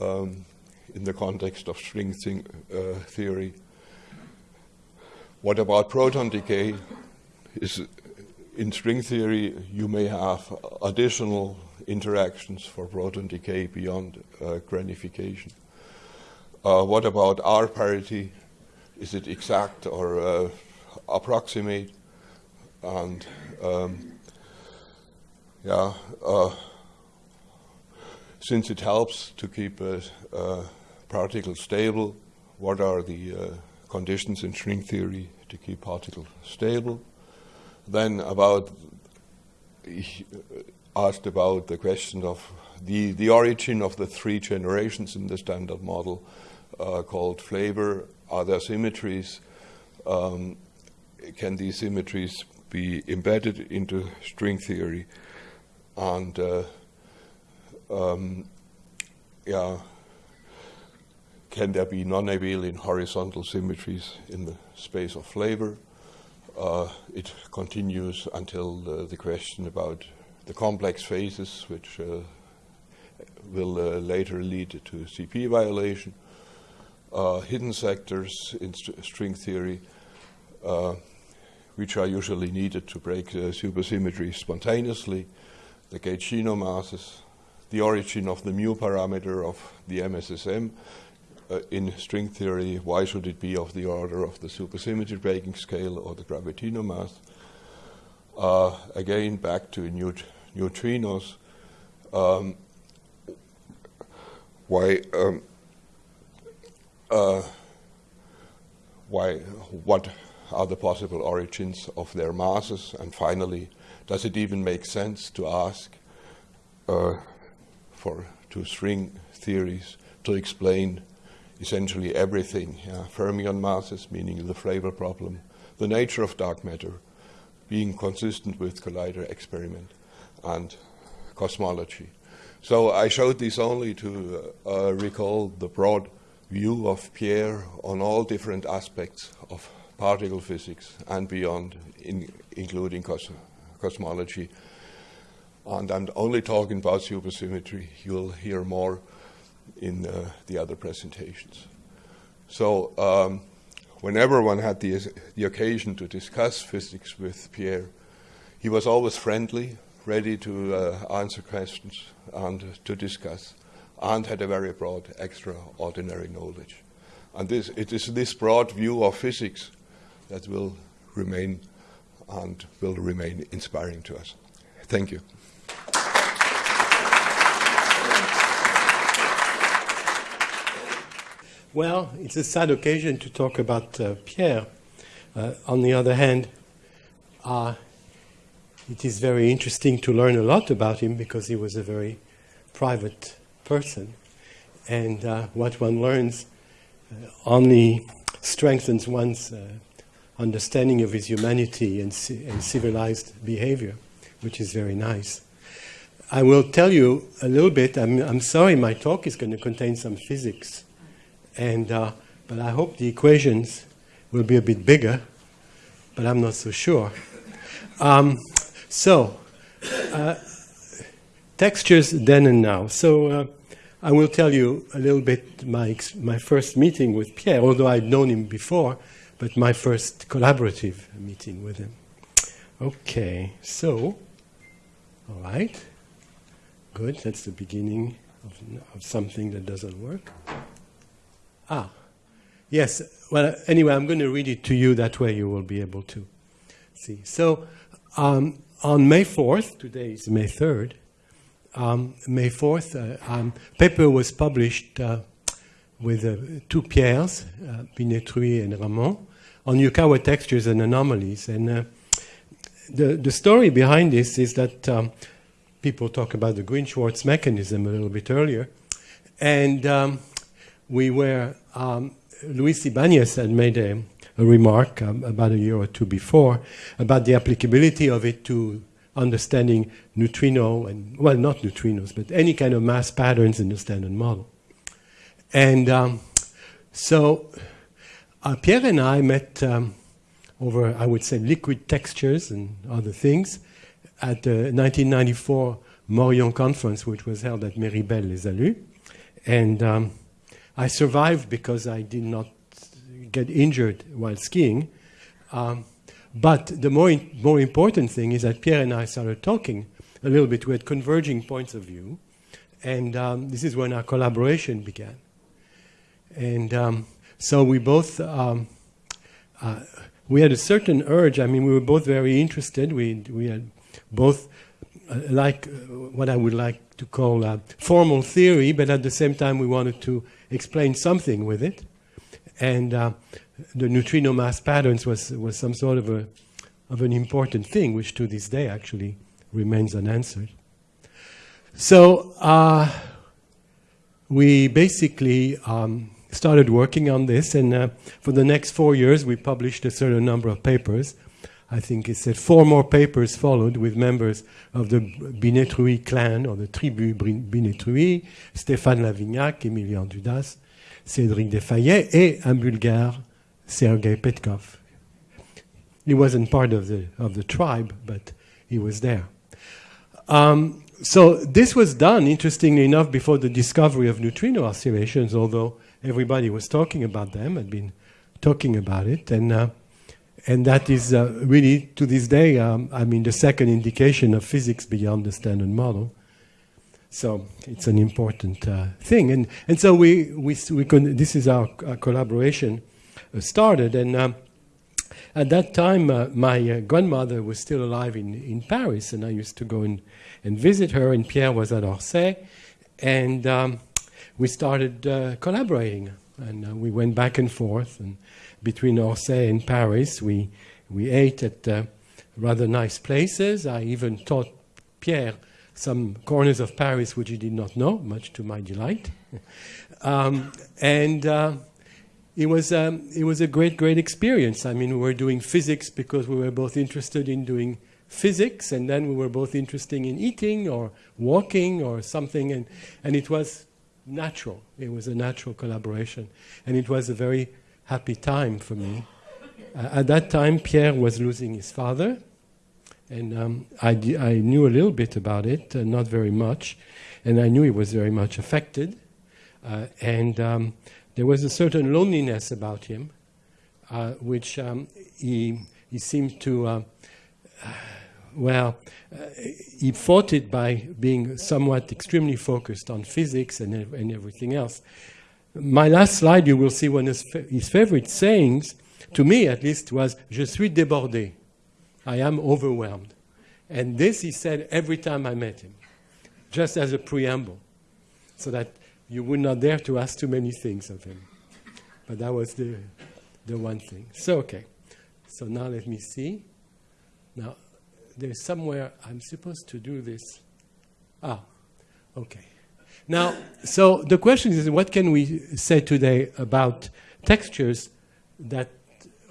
F: um, in the context of string uh, theory. What about proton decay? Is in string theory you may have additional interactions for proton decay beyond uh, granification. Uh, what about R parity? Is it exact or uh, approximate? And um, yeah, uh, since it helps to keep a, a, particle stable, what are the uh, conditions in string theory to keep particles stable? Then about asked about the question of the, the origin of the three generations in the standard model uh, called flavor. Are there symmetries? Um, can these symmetries be embedded into string theory? And uh, um, yeah, can there be non-abelian horizontal symmetries in the space of flavor? Uh, it continues until the question about the complex phases, which uh, will uh, later lead to CP violation, uh, hidden sectors in st string theory, which are usually needed to break supersymmetry spontaneously, the gauge masses, the origin of the mu parameter of the MSSM, uh, in string theory, why should it be of the order of the supersymmetry breaking scale or the gravitino mass? Uh, again, back to neut neutrinos. Um, why, um, uh, why, what are the possible origins of their masses? And finally, does it even make sense to ask uh, for two string theories to explain essentially everything? Yeah? Fermion masses, meaning the flavor problem, the nature of dark matter, being consistent with collider experiment and cosmology. So I showed this only to uh, recall the broad view of Pierre on all different aspects of particle physics and beyond, in, including cos- cosmology. And I'm only talking about supersymmetry. You'll hear more in uh, the other presentations. So, um, whenever one had the, the occasion to discuss physics with Pierre, he was always friendly, ready to uh, answer questions and to discuss, and had a very broad, extraordinary knowledge. And this, it is this broad view of physics that will remain and will remain inspiring to us. Thank you.
G: Well, it's a sad occasion to talk about uh, Pierre. Uh, on the other hand, uh, it is very interesting to learn a lot about him because he was a very private person. And uh, what one learns uh, only strengthens one's uh, understanding of his humanity and, and civilized behavior, which is very nice. I will tell you a little bit. I'm, I'm sorry, my talk is going to contain some physics and uh, but I hope the equations will be a bit bigger, but I'm not so sure. Um, so, uh, textures then and now. So uh, I will tell you a little bit my my first meeting with Pierre, although I'd known him before, but my first collaborative meeting with him. Okay, so all right, good. That's the beginning of, of something that doesn't work. Ah, yes. Well, anyway, I'm going to read it to you. That way you will be able to see. So, um, on May 4th, today is May 3rd, um, May 4th, uh, um, paper was published uh, with uh, two Pierres, uh, Binetruy and Ramond, on Yukawa textures and anomalies. And uh, the, the story behind this is that um, people talk about the Green-Schwarz mechanism a little bit earlier. And um, we were, um, Luis Ibanez had made a, a remark um, about a year or two before about the applicability of it to understanding neutrino and, well, not neutrinos, but any kind of mass patterns in the standard model. And um, so uh, Pierre and I met um, over, I would say, liquid textures and other things at the 1994 Moriond conference, which was held at Méribel les Allues. And um, I survived because I did not get injured while skiing. Um, but the more, more important thing is that Pierre and I started talking a little bit. We had converging points of view. And um, this is when our collaboration began. And um, so we both, um, uh, we had a certain urge. I mean, we were both very interested. We, we had both uh, like uh, what I would like to call uh, formal theory, but at the same time, we wanted to explain something with it. And uh, the neutrino mass patterns was, was some sort of, a, of an important thing, which to this day actually remains unanswered. So uh, we basically um, started working on this, and uh, for the next four years, we published a certain number of papers. I think it said four more papers followed with members of the Binetruy clan, or the tribu Binetruy, Stéphane Lavignac, Emilian Dudas, Cédric Deffayet, et un Bulgare, Serguey Petcov. He wasn't part of the, of the tribe, but he was there. Um, so this was done, interestingly enough, before the discovery of neutrino oscillations, although everybody was talking about them, had been talking about it, and uh, and that is uh, really to this day, um, I mean, the second indication of physics beyond the standard model. So it's an important uh, thing, and and so we we we con- this is our, our collaboration uh, started, and. Um, at that time, uh, my uh, grandmother was still alive in, in Paris, and I used to go and, and visit her, and Pierre was at Orsay. And um, we started uh, collaborating, and uh, we went back and forth. And between Orsay and Paris, we, we ate at uh, rather nice places. I even taught Pierre some corners of Paris which he did not know, much to my delight. um, and uh, it was um, it was a great great experience. I mean, we were doing physics because we were both interested in doing physics, and then we were both interested in eating or walking or something, and and it was natural. It was a natural collaboration, and it was a very happy time for me. Uh, at that time, Pierre was losing his father, and um, I, knew a little bit about it, uh, not very much, and I knew he was very much affected. Uh, and um, there was a certain loneliness about him, uh, which um, he, he seemed to, well, uh, he fought it by being somewhat extremely focused on physics and, and everything else. My last slide, you will see one of his, his favorite sayings, to me at least, was Je suis débordé. I am overwhelmed. And this he said every time I met him, just as a preamble, so that you would not dare to ask too many things of him. But that was the, the one thing. So, okay. So now let me see. Now, there's somewhere I'm supposed to do this. Ah, okay. Now, so the question is what can we say today about textures that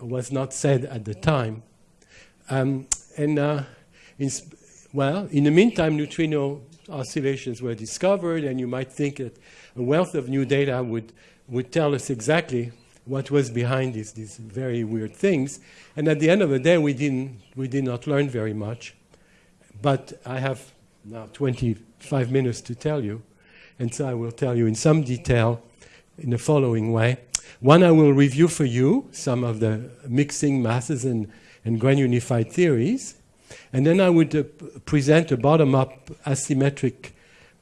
G: was not said at the time? Um, and uh, in well, in the meantime, neutrino oscillations were discovered, and you might think that a wealth of new data would, would tell us exactly what was behind these, these very weird things. And at the end of the day, we, didn't, we did not learn very much. But I have now 25 minutes to tell you, and so I will tell you in some detail in the following way. One, I will review for you some of the mixing masses and, and grand unified theories. And then I would uh, present a bottom up asymmetric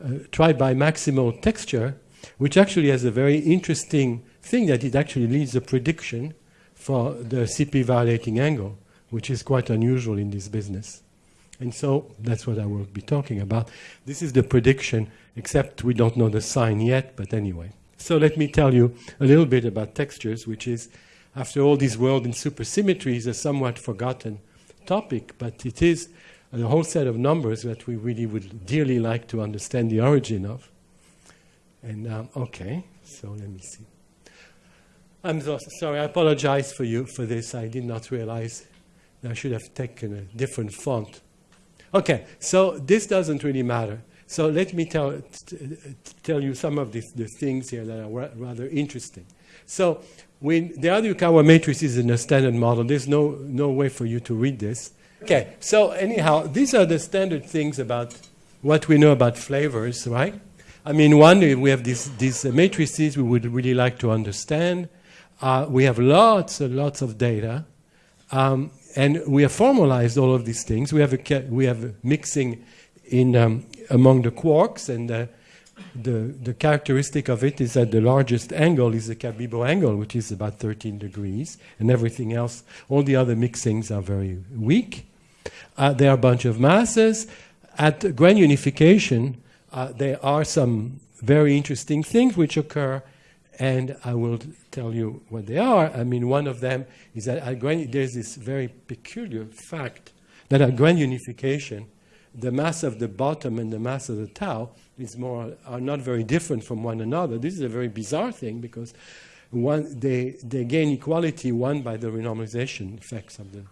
G: uh, tribimaximal texture, which actually has a very interesting thing that it actually leads a prediction for the CP violating angle, which is quite unusual in this business. And so that's what I will be talking about. This is the prediction, except we don't know the sign yet, but anyway. So let me tell you a little bit about textures, which is, after all, this world in supersymmetry is a somewhat forgotten topic, but it is a whole set of numbers that we really would dearly like to understand the origin of. And um, okay, so let me see. I'm so sorry. I apologize for you for this. I did not realize I should have taken a different font. Okay, so this doesn't really matter. So let me tell, tell you some of the, the things here that are ra- rather interesting. So when the Aryukawa matrix is in a standard model, there's no, no way for you to read this. Okay, so anyhow, these are the standard things about what we know about flavors, right? I mean, one, we have these, these matrices we would really like to understand. Uh, we have lots and lots of data. Um, and we have formalized all of these things. We have a, we have mixing in, um, among the quarks, and uh, the, the characteristic of it is that the largest angle is the Cabibbo angle, which is about 13 degrees, and everything else, all the other mixings are very weak. Uh, there are a bunch of masses. At grand unification, uh, there are some very interesting things which occur, and I will tell you what they are. I mean, one of them is that at grand, there's this very peculiar fact that at grand unification, the mass of the bottom and the mass of the tau is more are not very different from one another. This is a very bizarre thing because one they they gain equality one by the renormalization effects of the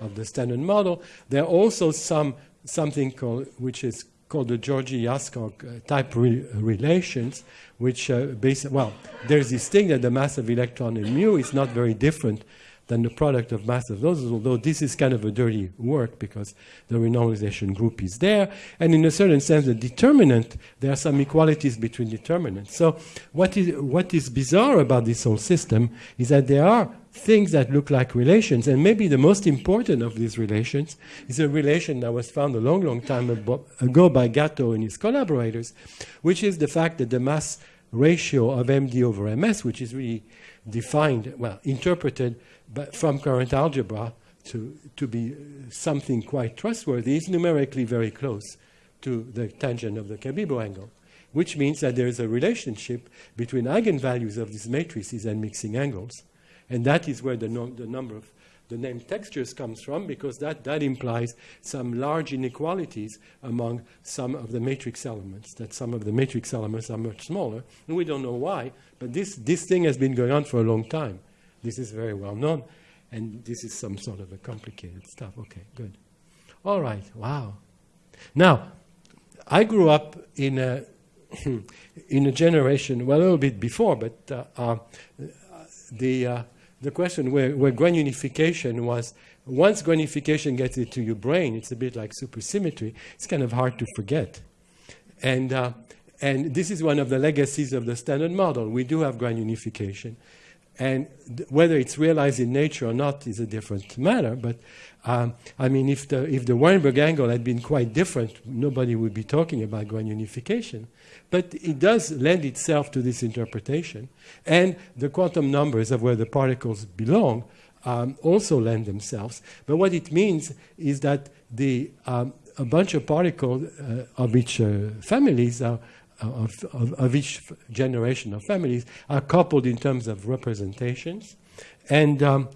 G: of the standard model. There are also some something called which is called the Georgi-Jarlskog uh, type re- relations, which uh, base well, there's this thing that the mass of electron in mu is not very different than the product of mass of those, although this is kind of a dirty work because the renormalization group is there. And in a certain sense, the determinant, there are some equalities between determinants. So what is, what is bizarre about this whole system is that there are things that look like relations, and maybe the most important of these relations is a relation that was found a long, long time ago by Gatto and his collaborators, which is the fact that the mass ratio of MD over MS, which is really defined, well, interpreted but from current algebra to, to be something quite trustworthy, is numerically very close to the tangent of the Cabibbo angle, which means that there is a relationship between eigenvalues of these matrices and mixing angles. And that is where the, no, the number of the name textures comes from, because that, that implies some large inequalities among some of the matrix elements, that some of the matrix elements are much smaller. And we don't know why, but this, this thing has been going on for a long time. This is very well known, and this is some sort of a complicated stuff. Okay, good. All right, wow. Now, I grew up in a, in a generation, well, a little bit before, but uh, uh, the, uh, the question where, where granification was once granification gets into your brain, it's a bit like supersymmetry. It's kind of hard to forget. And, uh, and this is one of the legacies of the standard model. We do have granification. And whether it's realized in nature or not is a different matter. But um, I mean, if the, if the Weinberg angle had been quite different, nobody would be talking about granification. But it does lend itself to this interpretation. And the quantum numbers of where the particles belong um, also lend themselves. But what it means is that the, um, a bunch of particles uh, of each uh, families are, of, of, of, each generation of families are coupled in terms of representations. And um,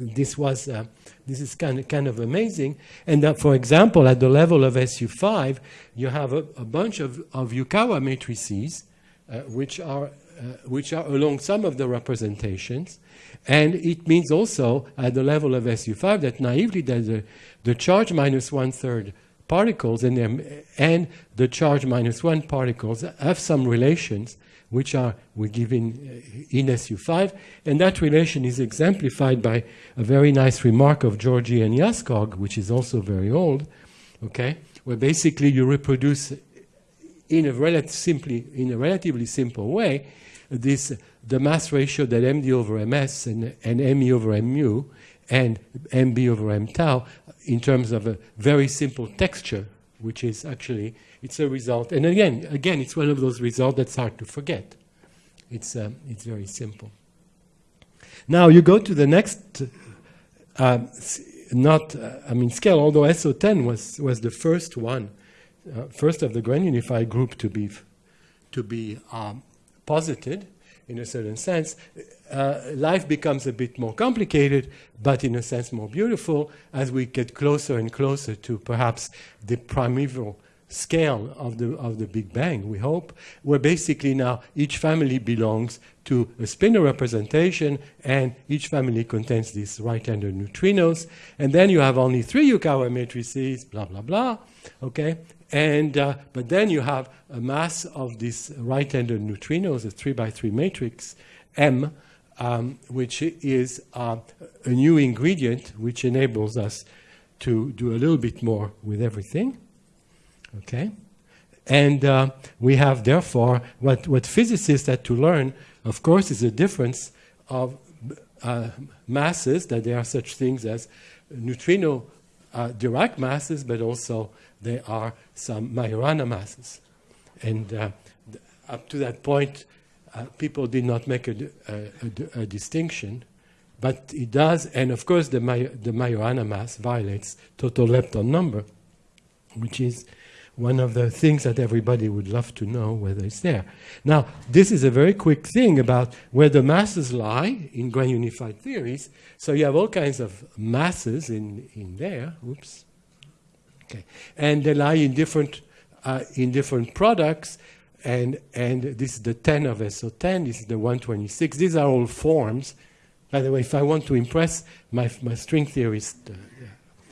G: this was uh, this is kind of, kind of amazing. And that, for example, at the level of SU5, you have a, a bunch of, of Yukawa matrices, uh, which are uh, which are along some of the representations. And it means also at the level of SU5 that naively that the, the charge minus one third particles and, and the charge minus one particles have some relations which are we give in, uh, in SU5. And that relation is exemplified by a very nice remark of Georgi and Jarlskog, which is also very old, okay, where basically you reproduce in a, simply, in a relatively simple way this the mass ratio that MD over MS and, and ME over M MU and MB over M tau in terms of a very simple texture, which is actually it's a result. And again, again, it's one of those results that's hard to forget. It's um, it's very simple. Now you go to the next, uh, not uh, I mean scale. Although SO10 was was the first one, uh, first of the grand unified group to be to be um, posited in a certain sense, uh, life becomes a bit more complicated, but in a sense more beautiful as we get closer and closer to perhaps the primeval scale of the, of the Big Bang, we hope, where basically now each family belongs to a spinor representation and each family contains these right-handed neutrinos. And then you have only three Yukawa matrices, blah, blah, blah, okay? And, uh, but then you have a mass of these right-handed neutrinos, a three by three matrix, M, um, which is uh, a new ingredient which enables us to do a little bit more with everything. Okay? And uh, we have, therefore, what, what physicists had to learn, of course, is the difference of uh, masses, that there are such things as neutrino uh, Dirac masses, but also there are some Majorana masses. And uh, up to that point, uh, people did not make a, a, a, a, distinction, but it does. And of course, the, the Majorana mass violates total lepton number, which is one of the things that everybody would love to know whether it's there. Now, this is a very quick thing about where the masses lie in grand unified theories. So you have all kinds of masses in, in there. Oops. Okay. And they lie in different, uh, in different products. And, and this is the 10 of SO10, this is the 126. These are all forms. By the way, if I want to impress my, my string theorist uh,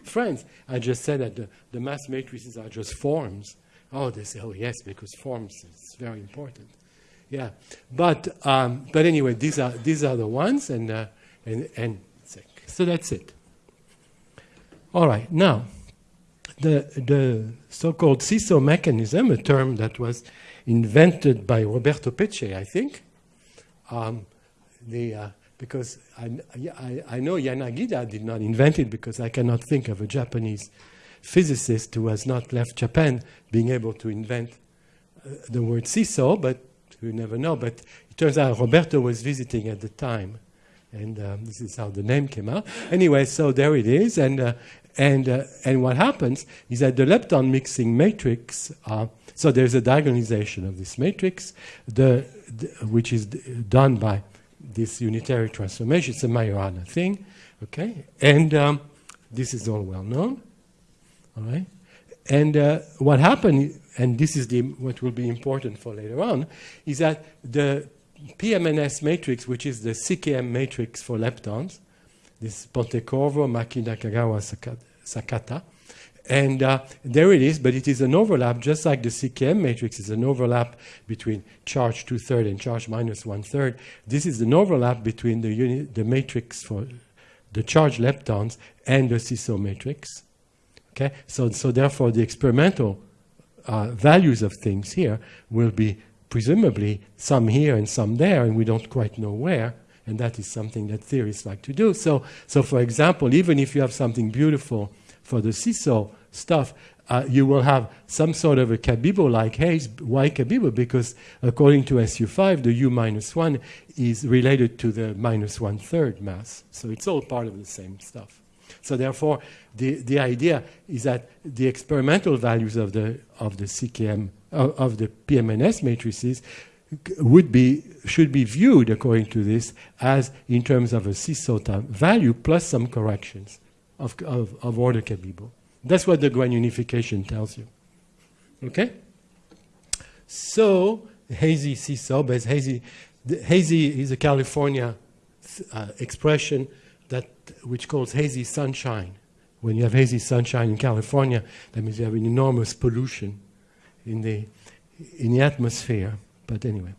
G: friends, I just said that the, the mass matrices are just forms. Oh, they say, oh, yes, because forms is very important. Yeah. But, um, but anyway, these are, these are the ones, and, uh, and, and so that's it. All right. Now, the, the so-called seesaw mechanism, a term that was invented by Roberto Peccei, I think, um, the, uh, because I, I, I, know Yanagida did not invent it because I cannot think of a Japanese physicist who has not left Japan being able to invent uh, the word seesaw, but we never know. But it turns out Roberto was visiting at the time, and um, this is how the name came out. Anyway, so there it is, and uh, and uh, and what happens is that the lepton mixing matrix. Uh, so there's a diagonalization of this matrix, the, the which is done by this unitary transformation. It's a Majorana thing, okay? And um, this is all well known, all right? And uh, what happened, and this is the, what will be important for later on, is that the PMNS matrix, which is the CKM matrix for leptons, this Pontecorvo, Maki, Nakagawa, Sakata, And uh, there it is, but it is an overlap, just like the CKM matrix is an overlap between charge two third and charge minus one third. This is an overlap between the, the matrix for the charge leptons and the seesaw matrix. Okay, so, so therefore the experimental uh, values of things here will be presumably some here and some there, and we don't quite know where. And that is something that theorists like to do. So, so for example, even if you have something beautiful for the seesaw stuff, uh, you will have some sort of a Cabibbo like haze. Why Cabibbo? Because according to SU5, the U minus 1 is related to the minus one third mass. So it's all part of the same stuff. So therefore, the, the idea is that the experimental values of the, of the CKM, of, of the PMNS matrices would be, should be viewed, according to this, as in terms of a CISOTA value plus some corrections of, of, of order Cabibbo. That's what the grand unification tells you. Okay? So, hazy seesaw, but hazy, hazy is a California uh, expression that which calls hazy sunshine. When you have hazy sunshine in California, that means you have an enormous pollution in the, in the atmosphere. But anyway.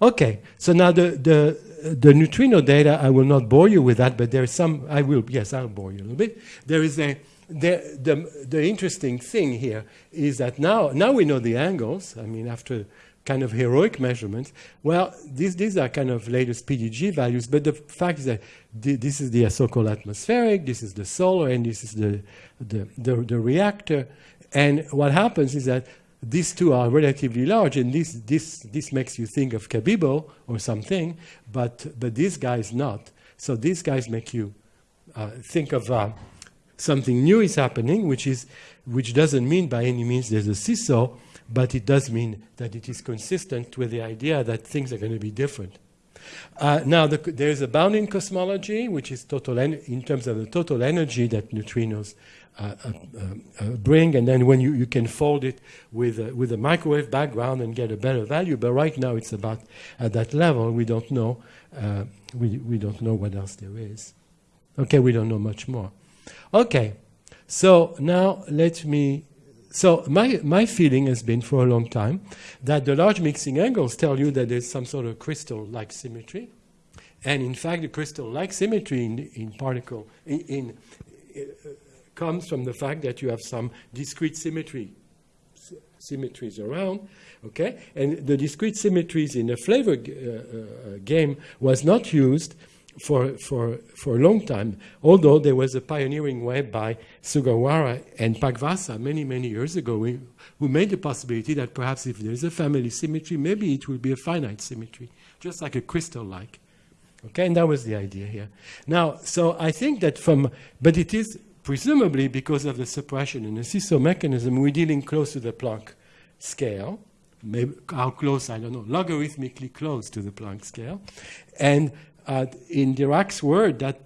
G: Okay, so now the, the, the neutrino data, I will not bore you with that, but there's some, I will, yes, I'll bore you a little bit. There is a, the, the, the interesting thing here is that now, now we know the angles, I mean, after kind of heroic measurements, well, these, these are kind of latest PDG values, but the fact is that this is the so-called atmospheric, this is the solar, and this is the, the, the, the reactor. And what happens is that these two are relatively large, and this, this, this makes you think of Cabibbo or something, but, but these guys not. So these guys make you uh, think of uh, something new is happening, which, is, which doesn't mean by any means there's a seesaw, but it does mean that it is consistent with the idea that things are going to be different. Uh, now, the, there's a bounding cosmology, which is total in terms of the total energy that neutrinos uh, uh, uh, bring, and then when you, you can fold it with a, with a microwave background and get a better value. But right now, it's about at that level. We don't know. Uh, we we don't know what else there is. Okay, we don't know much more. Okay, so now let me. So my my feeling has been for a long time that the large mixing angles tell you that there's some sort of crystal-like symmetry, and in fact, the crystal-like symmetry in, in particle in, in comes from the fact that you have some discrete symmetry symmetries around, okay? And the discrete symmetries in the flavor uh, uh, game was not used for, for, for a long time, although there was a pioneering web by Sugawara and Pakvasa many, many years ago who made the possibility that perhaps if there is a family symmetry, maybe it will be a finite symmetry, just like a crystal-like. Okay, and that was the idea here. Now, so I think that from, but it is presumably because of the suppression in the seesaw mechanism, we're dealing close to the Planck scale. Maybe how close, I don't know, logarithmically close to the Planck scale. And uh, in Dirac's word, that,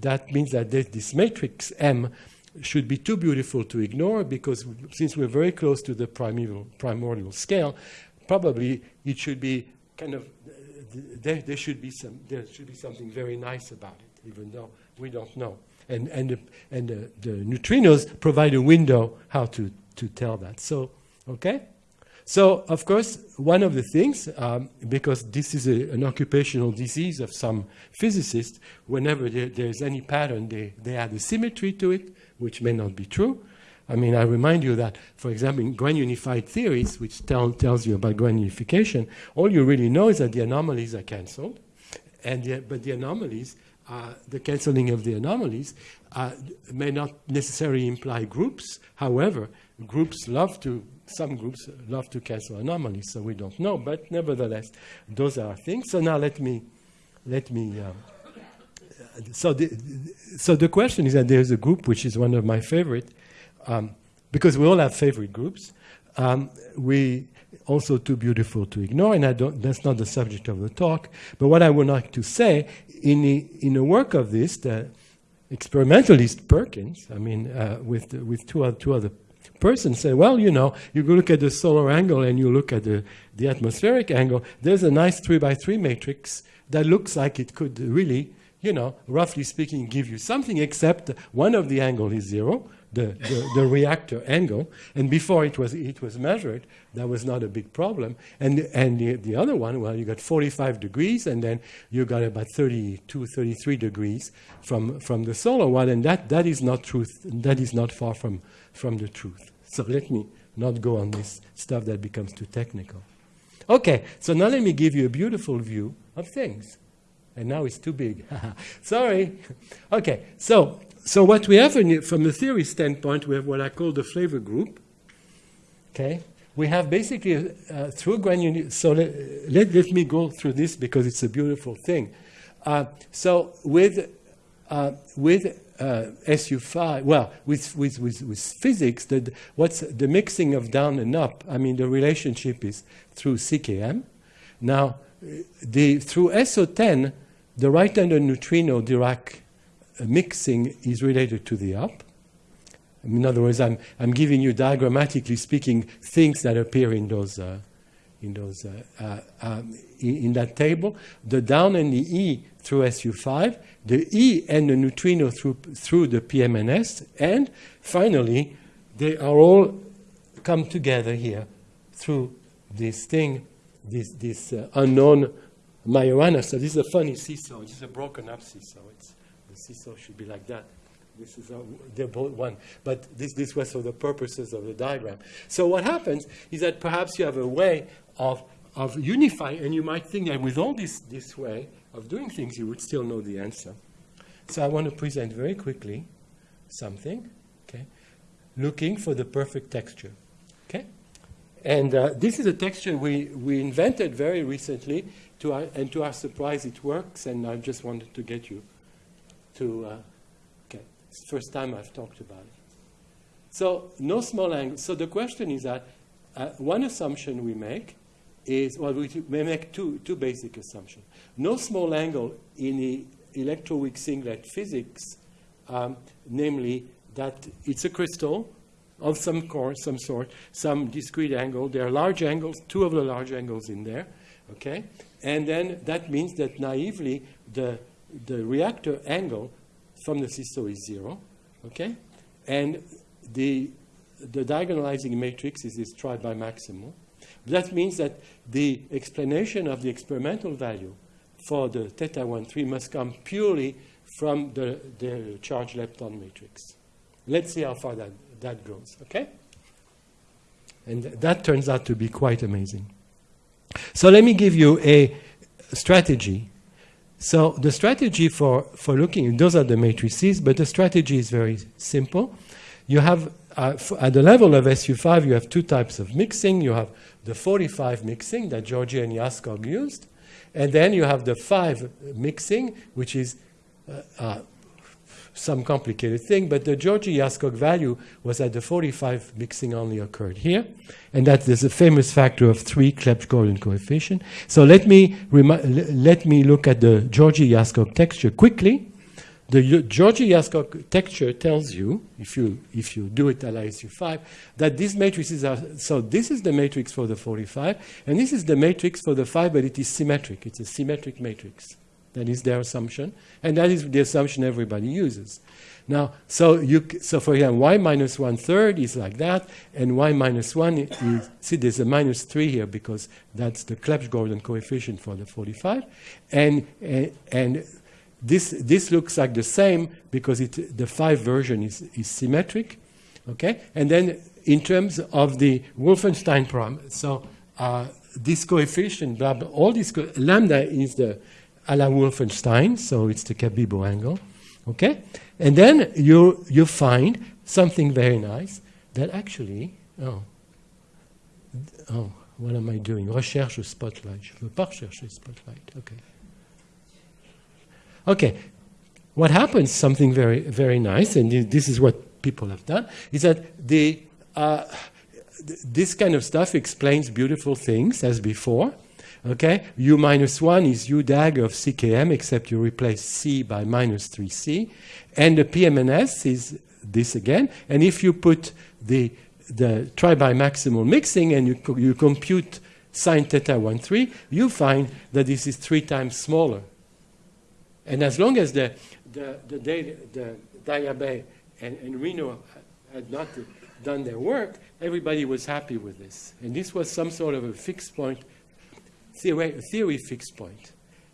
G: that means that this matrix M should be too beautiful to ignore because since we're very close to the primordial, primordial scale, probably it should be kind of, there, there, should be some, there should be something very nice about it, even though we don't know and, and, the, and the, the neutrinos provide a window how to, to tell that. So, okay? So, of course, one of the things, um, because this is a, an occupational disease of some physicists, whenever there, there's any pattern, they, they add a symmetry to it, which may not be true. I mean, I remind you that, for example, in grand unified theories, which tell, tells you about grand unification, all you really know is that the anomalies are cancelled, and the, but the anomalies uh, the cancelling of the anomalies uh, may not necessarily imply groups. However, groups love to, some groups love to cancel anomalies, so we don't know. But nevertheless, those are things. So now let me, let me. Uh, so the, so the question is that there's a group which is one of my favorite, um, because we all have favorite groups. Um, we also too beautiful to ignore, and I don't, that's not the subject of the talk. But what I would like to say in a, in a work of this, the experimentalist Perkins, I mean, uh, with, with two, other, two other persons, said, well, you know, you look at the solar angle and you look at the, the atmospheric angle, there's a nice three by three matrix that looks like it could really you know, roughly speaking, give you something, except one of the angle is zero, the, the, the reactor angle, and before it was, it was measured, that was not a big problem. And, and the, the other one, well, you got 45 degrees, and then you got about 32, 33 degrees from, from the solar one, and that, that is not truth, that is not far from, from the truth. So let me not go on this stuff that becomes too technical. Okay, so now let me give you a beautiful view of things. And now it's too big. Sorry. Okay, so so what we have in, from the theory standpoint, we have what I call the flavor group. Okay, we have basically uh, through granular. So let, let, let me go through this because it's a beautiful thing. Uh, so with uh, with uh, SU5, well, with, with, with, with physics, the, what's the mixing of down and up? I mean, the relationship is through CKM. Now, the, through SO10, the right-handed neutrino Dirac mixing is related to the up. In other words, I'm, I'm giving you diagrammatically speaking things that appear in those, uh, in, those uh, uh, um, in, in, that table. The down and the E through SU5, the E and the neutrino through, through the PMNS, and finally, they are all come together here through this thing, this, this uh, unknown Majorana. So this is a funny seesaw. Is a broken up seesaw. It's, seesaw should be like that. This is a, they're both one, but this, this was for the purposes of the diagram. So what happens is that perhaps you have a way of, of unifying, and you might think that with all this, this way of doing things, you would still know the answer. So I want to present very quickly something, okay, looking for the perfect texture, okay? And uh, this is a texture we, we invented very recently, to our, and to our surprise, it works, and I just wanted to get you to, uh, it's the first time I've talked about it. So no small angle. So the question is that uh, one assumption we make is, well, we make two, two basic assumptions. No small angle in the electroweak singlet physics, um, namely that it's a crystal of some course, some sort, some discrete angle. There are large angles, two of the large angles in there, okay? And then that means that naively the, the reactor angle from the seesaw is zero, okay? And the, the diagonalizing matrix is this tri-bimaximal. That means that the explanation of the experimental value for the theta 1 3 must come purely from the, the charge lepton matrix. Let's see how far that, that goes, okay? And that turns out to be quite amazing. So let me give you a strategy. So the strategy for, for looking, those are the matrices, but the strategy is very simple. You have, uh, at the level of SU5, you have two types of mixing. You have the 45 mixing that Georgi and Jarlskog used, and then you have the 5 mixing, which is uh, uh, some complicated thing, but the Georgi Jarlskog value was that the 45 mixing only occurred here, and that there's a famous factor of 3 Clebsch-Gordan coefficient. So let me, let me look at the Georgi Jarlskog texture quickly. The Georgi Jarlskog texture tells you, if you, if you do it at ISU5, that these matrices are, so this is the matrix for the 45, and this is the matrix for the 5, but it is symmetric. It's a symmetric matrix. That is their assumption, and that is the assumption everybody uses. Now, so you so for example, y minus one third is like that, and y minus one is see there's a minus three here because that's the Clebsch-Gordan coefficient for the 45, and and, and this this looks like the same because it the five version is is symmetric, okay, and then in terms of the Wolfenstein problem, so uh, this coefficient, blah, blah, all this lambda is the a Wolfenstein, so it's the Cabibbo angle. Okay? And then you, you find something very nice that actually, oh, oh, what am I doing? Recherche spotlight. Je veux pas rechercher spotlight. Okay. Okay. What happens, something very, very nice, and this is what people have done, is that the, uh, this kind of stuff explains beautiful things as before. Okay, u minus 1 is u dag of ckm, except you replace c by minus 3c. And the PMNS is this again. And if you put the, the tri-bimaximal mixing and you, you compute sine theta 1, 3, you find that this is three times smaller. And as long as the, the, the, da- the Daya Bay and, and Reno had not done their work, everybody was happy with this. And this was some sort of a fixed point, theory, theory fixed point.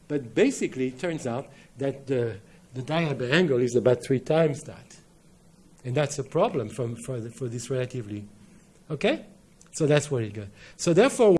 G: But basically, it turns out that the, the Daya Bay angle is about three times that. And that's a problem from, for, the, for this relatively. Okay? So that's what it got. So therefore,